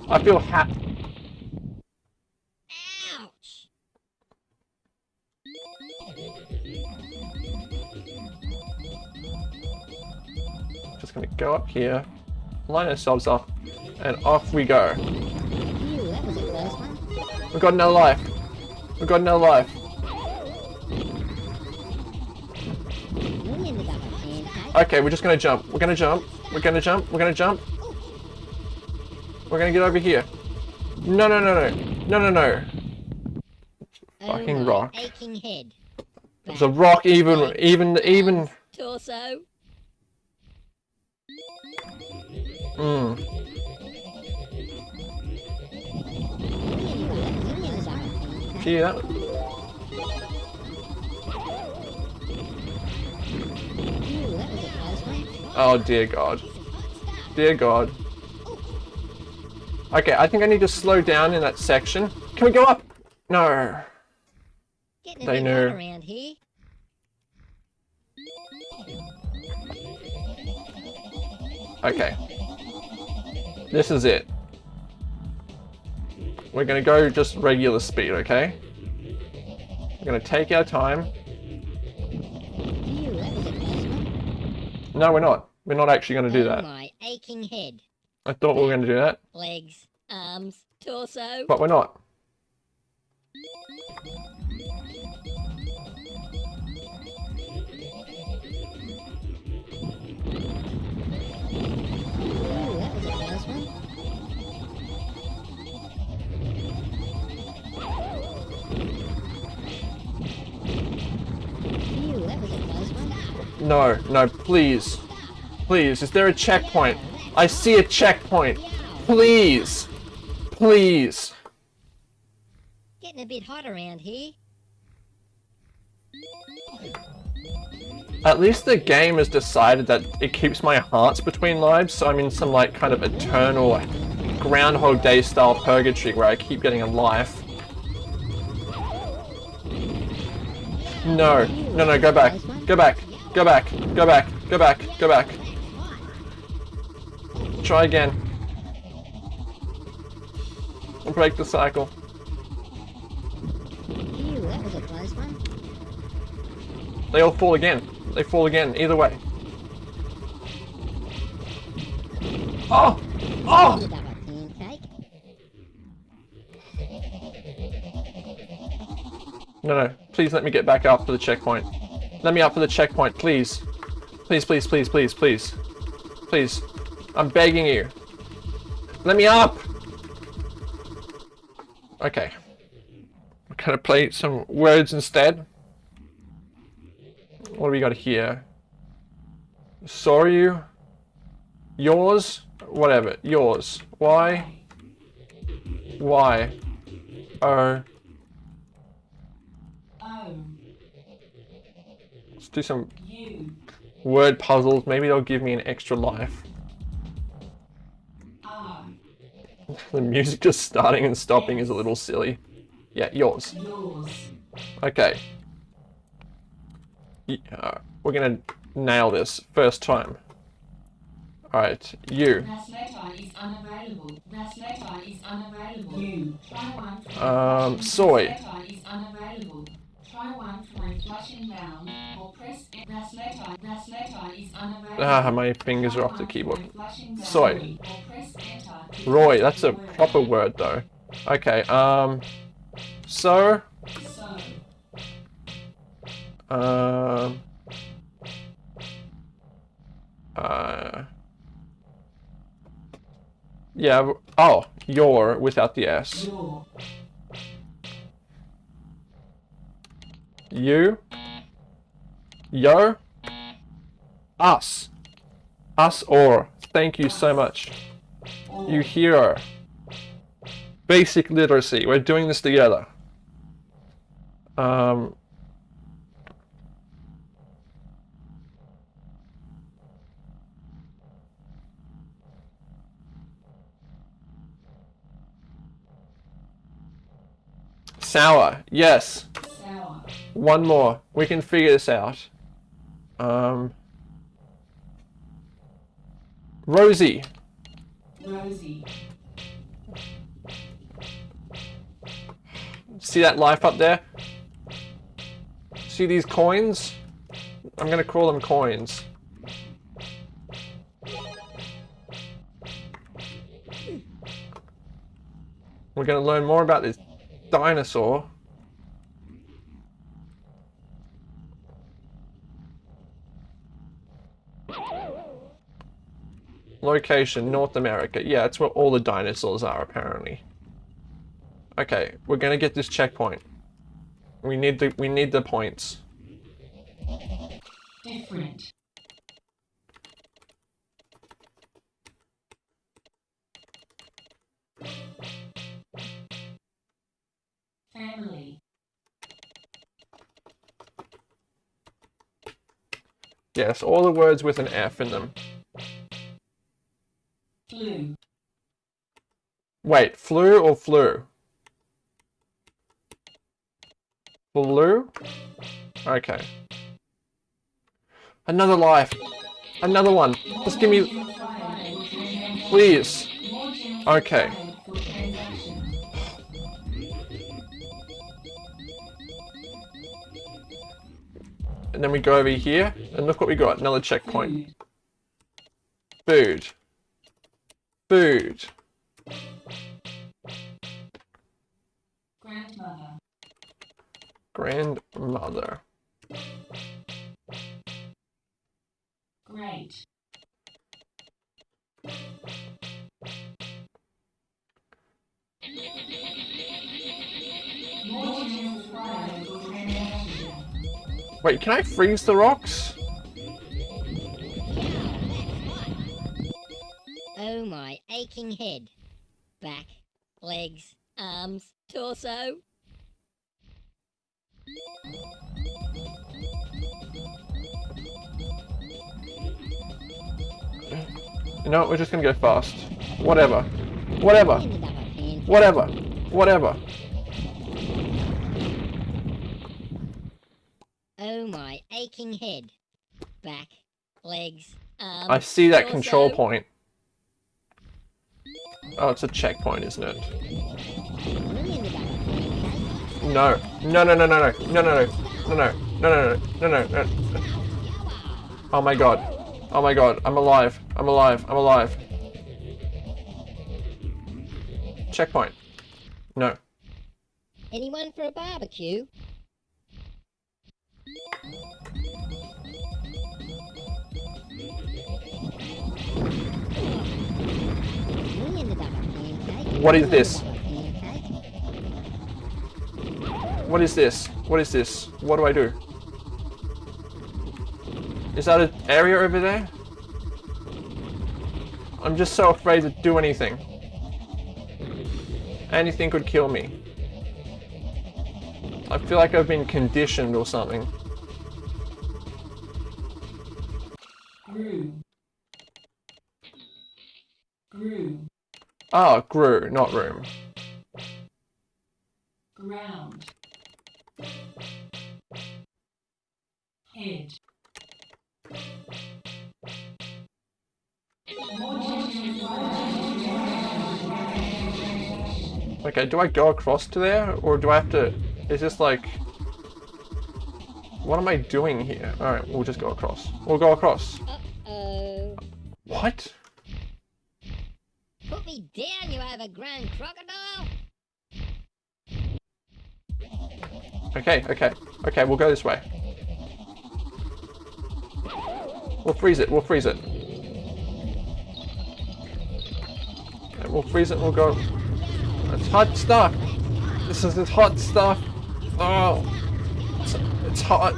I feel happy. Just gonna go up here, line ourselves up, and off we go.
Phew, that was a close one.
We've got no life. We've got no life.
We ended up a pancake.
Okay, we're just gonna jump. We're gonna jump. We're gonna jump. We're gonna jump. We're gonna get over here. No, no, no, no. No, no, no. Fucking
oh
rock.
aching head.
There's a rock even, even, even.
Torso.
Mm.
We ended up a pancake.
Gee, that.
Phew, that was a close one.
Oh dear God. Dear God. Okay, I think I need to slow down in that section. Can we go up? No. They know.
around here.
Okay. This is it. We're gonna go just regular speed, okay? We're gonna take our time.
Phew, that was a close one.
No, we're not. We're not actually gonna do
oh
that.
my aching head.
I thought we were going to do that,
Legs, arms, torso.
but we're not. No, no, please. Please, is there a checkpoint? I see a checkpoint. Please. Please.
Getting a bit hot around here.
At least the game has decided that it keeps my hearts between lives, so I'm in some like kind of eternal Groundhog Day style purgatory where I keep getting a life. No, no, no, go back, go back, go back, go back, go back, go back. Try again. And Break the cycle.
Phew, that was a close one.
They all fall again. They fall again, either way. Oh! Oh!
You double pancake.
No, no. Please let me get back up for the checkpoint. Let me up for the checkpoint, please. Please, please, please, please, please. Please. I'm begging you. Let me up! Okay. We're gonna play some words instead. What do we got here? Sorry. Yours? Whatever. Yours. Why? Why? Oh.
O
Let's do some word puzzles. Maybe they'll give me an extra life. The music just starting and stopping is a little silly. Yeah, yours. Okay. Y- uh, we're gonna nail this first time. Alright, you. Um, soy.
That letter is unavailable. Try one from flushing round or press that letter. That letter is unavailable.
Ah, my fingers are off the keyboard. Soy.
or press enter to
Roy, that's a
select the word.
proper word though. Okay, um. So, um. Uh. Yeah, oh, your without the S. You. Yo. Us. Us or. Thank you so much. You hero. Basic literacy. We're doing this together. Um. Sour. Yes.
Sour.
One more. We can figure this out. Um. Rosie.
Rosy.
See that life up there? See these coins? I'm gonna call them coins. We're gonna learn more about this dinosaur. Location, North America. Yeah, it's where all the dinosaurs are apparently. Okay, we're gonna get this checkpoint. We need the we need the points.
Different. Family.
Yes, all the words with an F in them. Wait, flu or flu? Flu? Okay. Another life. Another one. Just give me, please. Okay. And then we go over here, and look what we got. Another checkpoint.
Food.
Food.
Grandmother.
Grandmother.
Great. More gems required for transaction.
Wait, can I freeze the rocks?
Oh my aching head. Back, legs, arms, torso.
You know what, we're just gonna go fast. Whatever. Whatever.
Ended up a pancake.
Whatever. Whatever.
Oh my aching head. Back, legs, arms.
I see that
torso.
control point. Oh, it's a checkpoint, isn't it? No. No, no, no, no, no. No, no, no. No, no. No, no, no, no, no, no. Oh my god. Oh my god. I'm alive. I'm alive. I'm alive. Checkpoint. No.
Anyone for a barbecue? We ended up a pancake.
What is this? What is this? What is this? What do I do? Is that an area over there? I'm just so afraid to do anything. Anything could kill me. I feel like I've been conditioned or something.
Grew. Grew.
Ah, grew, not room.
Ground. Head. More gems required.
Okay, do I go across to there? Or do I have to... Is this like... What am I doing here? Alright, we'll just go across. We'll go across.
Uh-oh.
What?
Put me down, you overgrown crocodile!
Okay, okay. Okay, we'll go this way. We'll freeze it, we'll freeze it. Okay, we'll freeze it we'll go... It's hot stuff! This is this hot stuff! Oh! It's, it's hot!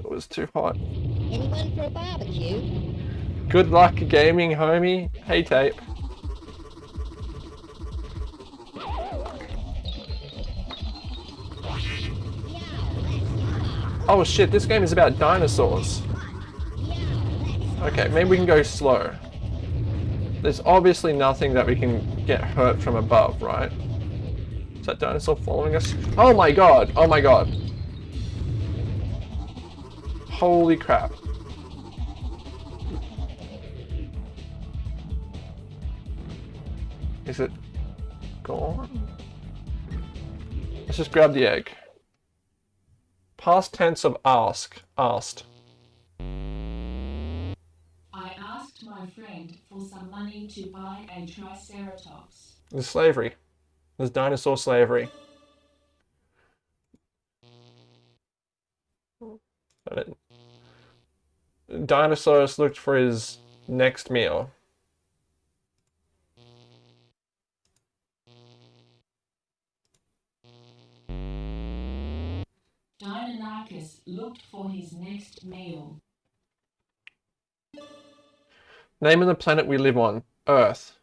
It was too hot.
Anyone for a barbecue?
Good luck gaming, homie. Hey, tape. Oh shit, this game is about dinosaurs. Okay, maybe we can go slow. There's obviously nothing that we can get hurt from above, right? Is that dinosaur following us? Oh my god! Oh my god! Holy crap. Is it gone? Let's just grab the egg. Past tense of ask. Asked.
I asked my friend for some money to buy a Triceratops.
There's slavery. There's dinosaur slavery. Dinosaurus looked for his next meal.
Deinonychus looked for his next meal.
Name of the planet we live on. Earth.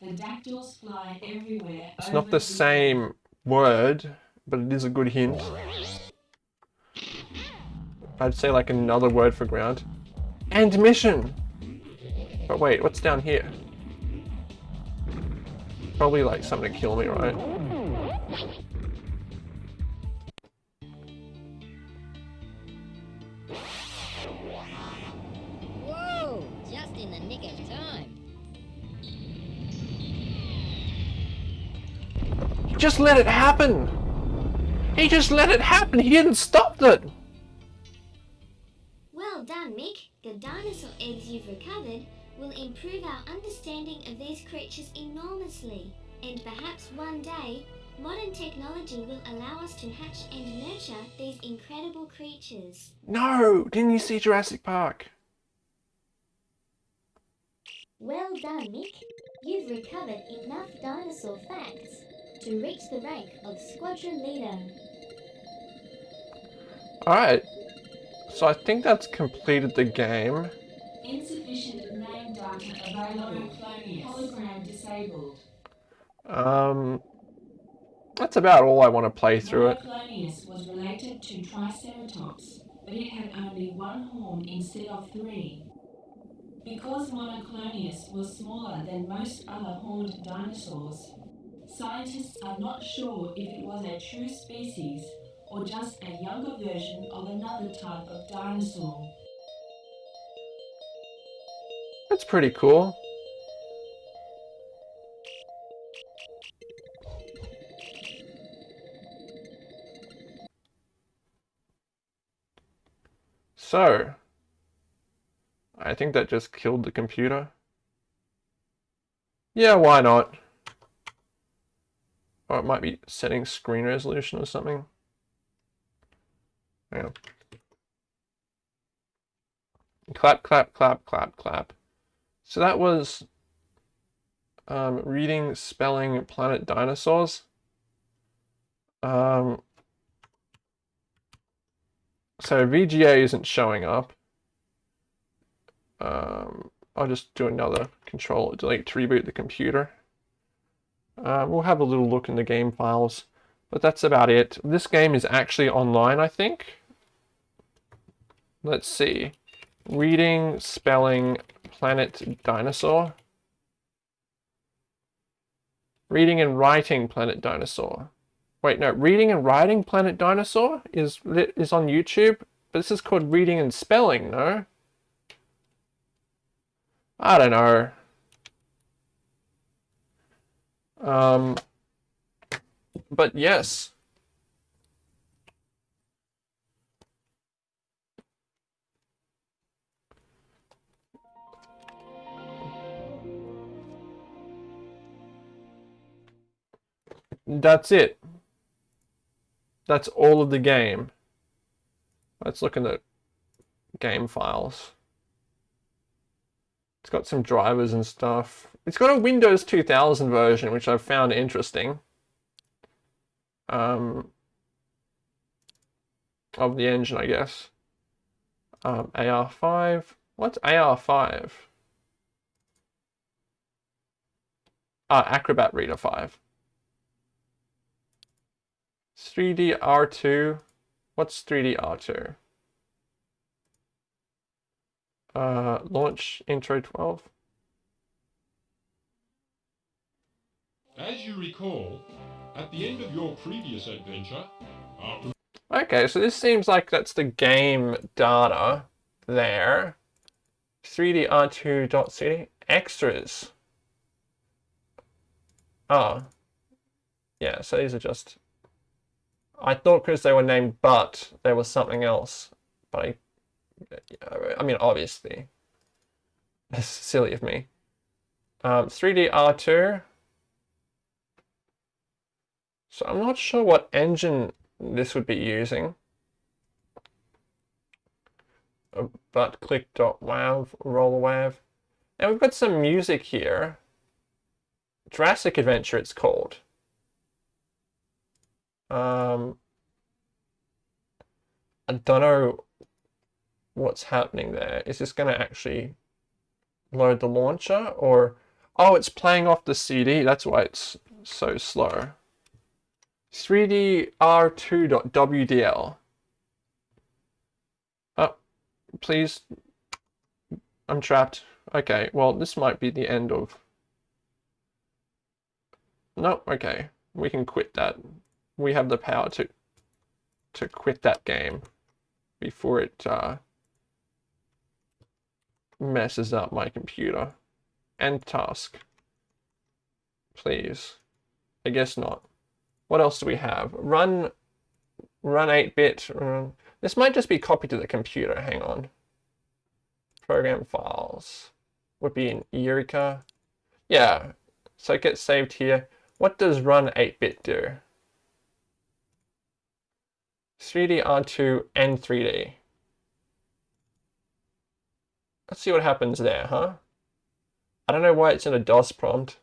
Pterodactyls fly everywhere.
It's not the same word, but it is a good hint. I'd say like another word for ground. And mission! But wait, what's down here? Probably like something to kill me, right?
Just
let it happen! He just let it happen! He didn't stop it!
Well done, Mick. The dinosaur eggs you've recovered will improve our understanding of these creatures enormously. And perhaps one day, modern technology will allow us to hatch and nurture these incredible creatures.
No! Didn't you see Jurassic Park?
Well done, Mick. You've recovered enough dinosaur facts to reach the rank of squadron leader.
Alright. So I think that's completed the game.
Insufficient name data available. Hologram disabled.
Um, that's about all I want to play through it.
Monoclonius was related to Triceratops, but it had only one horn instead of three. Because Monoclonius was smaller than most other horned dinosaurs, scientists are not sure if it was a true species or just a younger version of another type of dinosaur.
That's pretty cool. So, I think that just killed the computer. Yeah, why not? Or it might be setting screen resolution or something. Yeah. Clap, clap, clap, clap, clap. So that was um, reading, spelling, planet dinosaurs. Um, so VGA isn't showing up. Um, I'll just do another control delete to reboot the computer. Uh, we'll have a little look in the game files, but that's about it. This game is actually online, I think. Let's see. Reading, spelling, planet dinosaur. Reading and writing planet dinosaur. Wait, no, reading and writing planet dinosaur is is on YouTube, but this is called reading and spelling, no? I don't know. Um, but yes. That's it. That's all of the game. Let's look in the game files. It's got some drivers and stuff. It's got a Windows 2000 version, which I've found interesting. Um, of the engine, I guess. Um, AR5. What's AR5? Ah, Acrobat Reader 5. 3D R2. What's 3D R2? Uh, launch intro 12.
As you recall, at the end of your previous adventure, after
Okay, so this seems like that's the game data there. 3D R2.cd extras. Oh. Yeah, so these are just I thought because they were named but there was something else. But I I mean obviously. That's silly of me. Um, 3D R2. So I'm not sure what engine this would be using. But click.wav, roll wav. And we've got some music here. Jurassic Adventure it's called. Um, I don't know what's happening there. Is this going to actually load the launcher or... Oh, it's playing off the CD. That's why it's so slow. 3dr2.wdl. Oh, please. I'm trapped. Okay, well, this might be the end of... No, okay. We can quit that. We have the power to to quit that game before it uh, messes up my computer. End task. Please. I guess not. What else do we have? Run, run 8-bit. This might just be copied to the computer. Hang on. program files would be in Eureka. Yeah, so it gets saved here. What does run 8-bit do? 3D, R2, and 3D. Let's see what happens there, huh? I don't know why it's in a DOS prompt.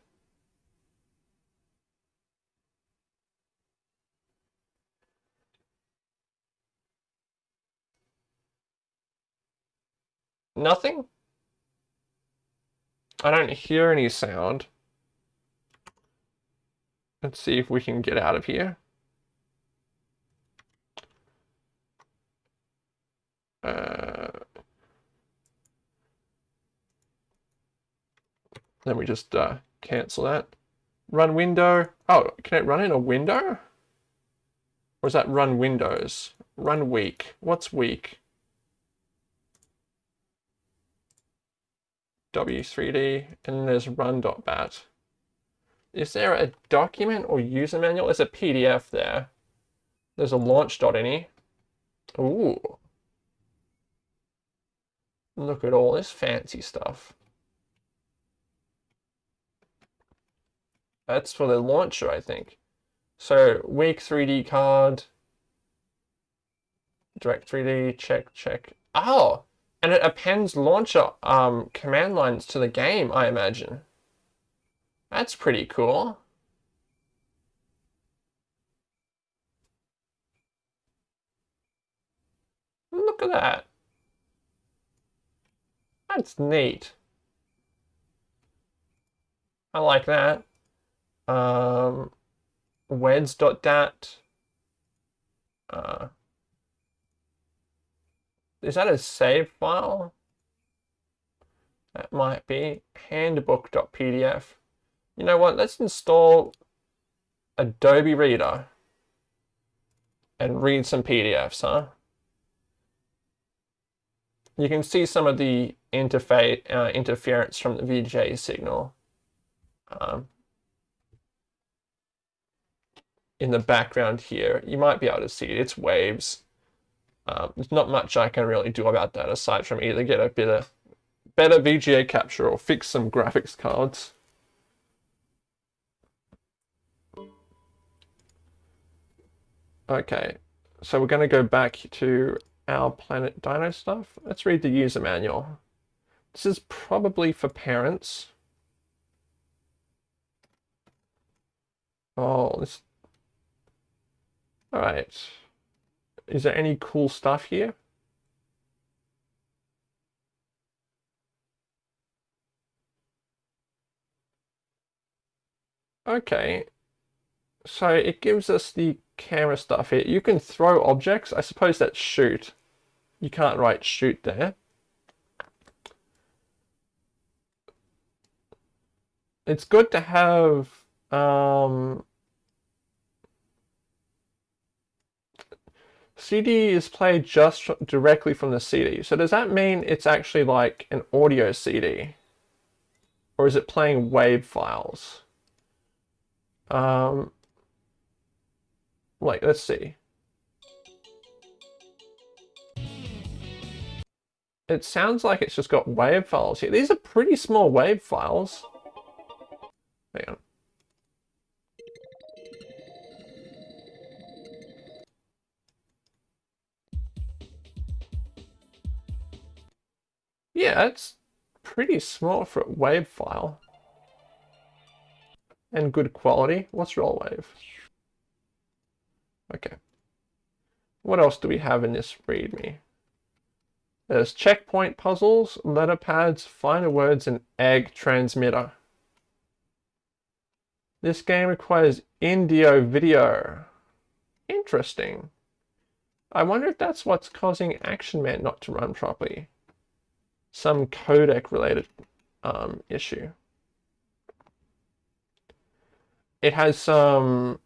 Nothing? I don't hear any sound. Let's see if we can get out of here. Uh, let me just uh, cancel that. Run window. Oh, can it run in a window? Or is that run windows? Run weak. What's weak? W3D, and there's run.bat. Is there a document or user manual? There's a PDF there. There's a launch.ini. Ooh. Look at all this fancy stuff. That's for the launcher, I think. So, weak 3D card. Direct 3D, check, check. Oh! And it appends launcher um, command lines to the game, I imagine. That's pretty cool. Look at that. That's neat. I like that. Um, weds.dat. Uh, is that a save file? That might be handbook.pdf. You know what? Let's install Adobe Reader and read some PDFs, huh? You can see some of the interface uh, interference from the VGA signal um, in the background here. You might be able to see it. It's waves. Um, there's not much I can really do about that aside from either get a bit of better VGA capture or fix some graphics cards. Okay, so we're going to go back to our Planet Dino stuff. Let's read the user manual. This is probably for parents. Oh, this... Alright. Is there any cool stuff here? Okay, so it gives us the camera stuff here. You can throw objects. I suppose that's shoot. You can't write shoot there. It's good to have um, CD is played just directly from the CD. So does that mean it's actually like an audio CD? Or is it playing WAV files? Um, like, let's see. It sounds like it's just got WAV files here. These are pretty small WAV files. Hang on. Yeah, it's pretty small for a WAV file. And good quality. What's roll wave? Okay. What else do we have in this readme? There's checkpoint puzzles, letter pads, finer words, and egg transmitter. This game requires Indeo video. Interesting. I wonder if that's what's causing Action Man not to run properly. Some codec related um, issue. It has some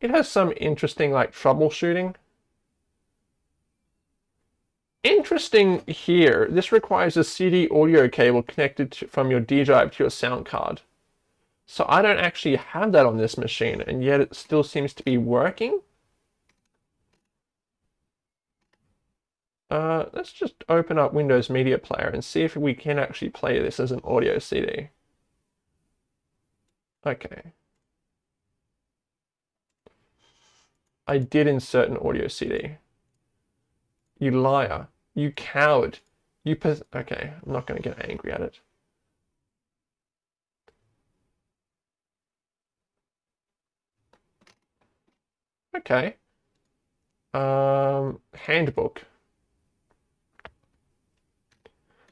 It has some interesting like troubleshooting. Interesting. here, this requires a CD audio cable connected to, from your D drive to your sound card. So I don't actually have that on this machine, and yet it still seems to be working. Uh, let's just open up Windows Media Player and see if we can actually play this as an audio CD. Okay. I did insert an audio CD. You liar. You coward. You pos- Okay, I'm not going to get angry at it. Okay. Um, handbook.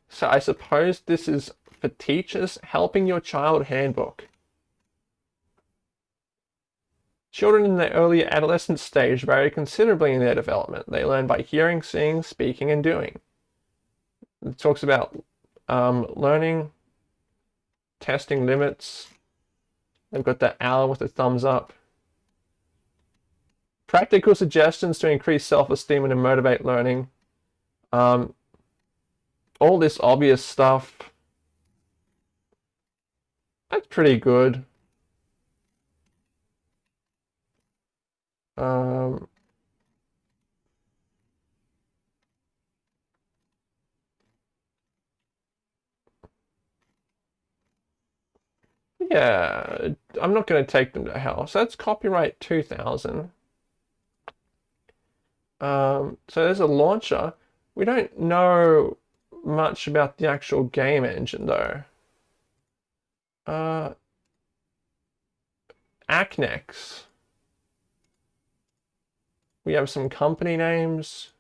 So I suppose this is for teachers helping your child handbook. Children in their early adolescent stage vary considerably in their development. They learn by hearing, seeing, speaking, and doing. It talks about um, learning, testing limits. They've got that owl with the thumbs up. Practical suggestions to increase self-esteem and to motivate learning. Um, all this obvious stuff. That's pretty good. Um, yeah, I'm not going to take them to hell. So that's copyright 2000. Um, so there's a launcher. We don't know much about the actual game engine though. Uh, Acknex. We have some company names.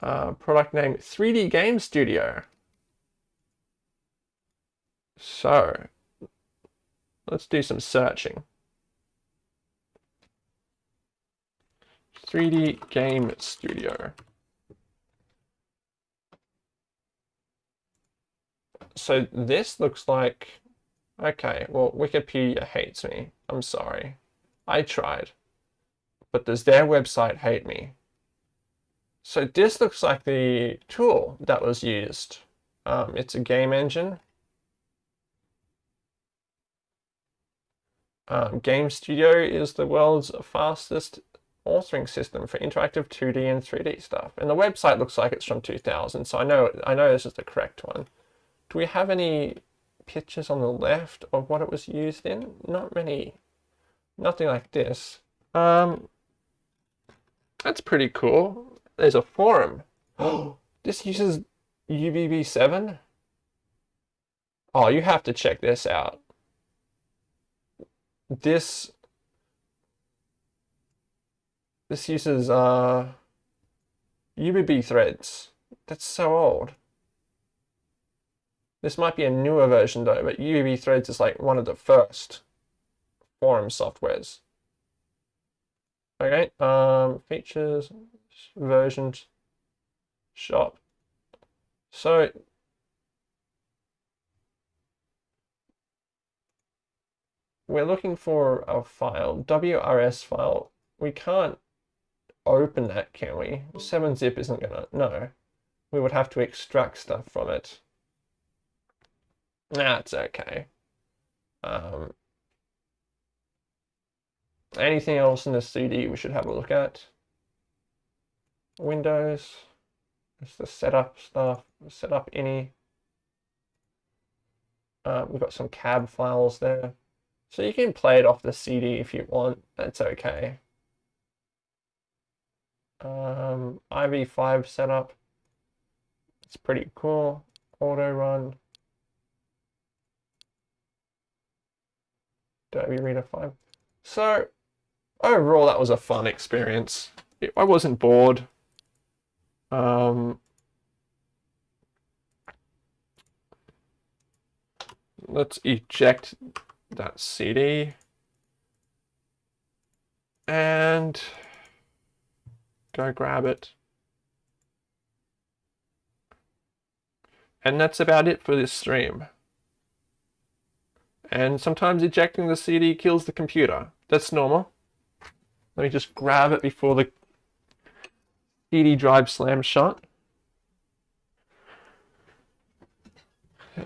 Uh, product name 3D Game Studio. So, let's do some searching. 3D Game Studio. So this looks like, okay, well, Wikipedia hates me. I'm sorry. I tried. But does their website hate me? So this looks like the tool that was used. Um, it's a game engine. Um, game Studio is the world's fastest authoring system for interactive 2D and 3D stuff. And the website looks like it's from 2000, so I know I know this is the correct one. Do we have any pictures on the left of what it was used in? Not many. Nothing like this. Um, that's pretty cool. There's a forum. Oh, this uses UBB7? Oh, you have to check this out. This this uses uh UBB threads. That's so old. This might be a newer version though, but UBB threads is like one of the first forum softwares. Okay, um, features, versions, shop. So we're looking for a file, WRS file. We can't open that, can we? 7-zip isn't gonna, no. We would have to extract stuff from it. That's okay. Um, anything else in the CD we should have a look at? Windows, it's the setup stuff, setup ini. Uh, we've got some cab files there. So you can play it off the CD if you want, that's okay. Um, IV5 setup, it's pretty cool. Auto run. Derby Reader 5. So, overall, that was a fun experience. I wasn't bored. Um, let's eject that CD. And go grab it. And that's about it for this stream. And sometimes ejecting the CD kills the computer. That's normal. Let me just grab it before the CD drive slam shut.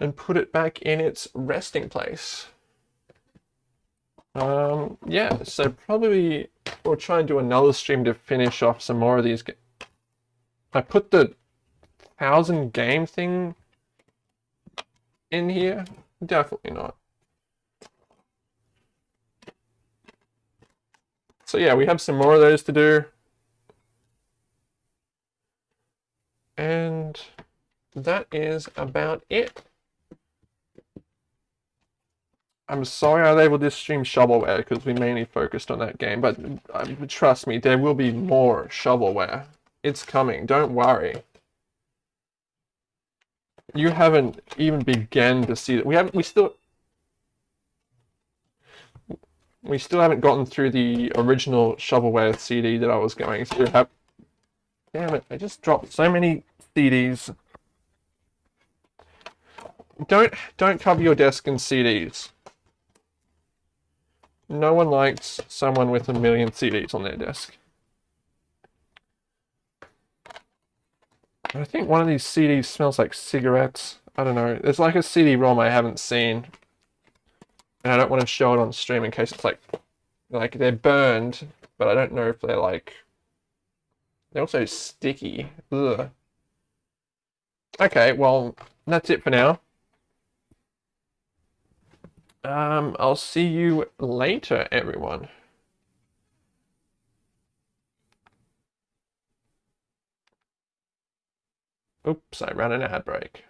And put it back in its resting place. Um, yeah, so probably we'll try and do another stream to finish off some more of these. I put the thousand game thing in here? Definitely not. So yeah, we have some more of those to do. And that is about it. I'm sorry I labeled this stream shovelware because we mainly focused on that game, but um, trust me, there will be more shovelware. It's coming, don't worry. You haven't even begun to see that. We haven't, we still, we still haven't gotten through the original shovelware CD that I was going through. Damn it, I just dropped so many CDs. Don't, don't cover your desk in CDs. No one likes someone with a million CDs on their desk. I think one of these CDs smells like cigarettes. I don't know. There's like a CD-ROM I haven't seen. And I don't want to show it on stream in case it's like, like they're burned, but I don't know if they're like, they're also sticky. Ugh. Okay, well, that's it for now. Um, I'll see you later, everyone. Oops, I ran an ad break.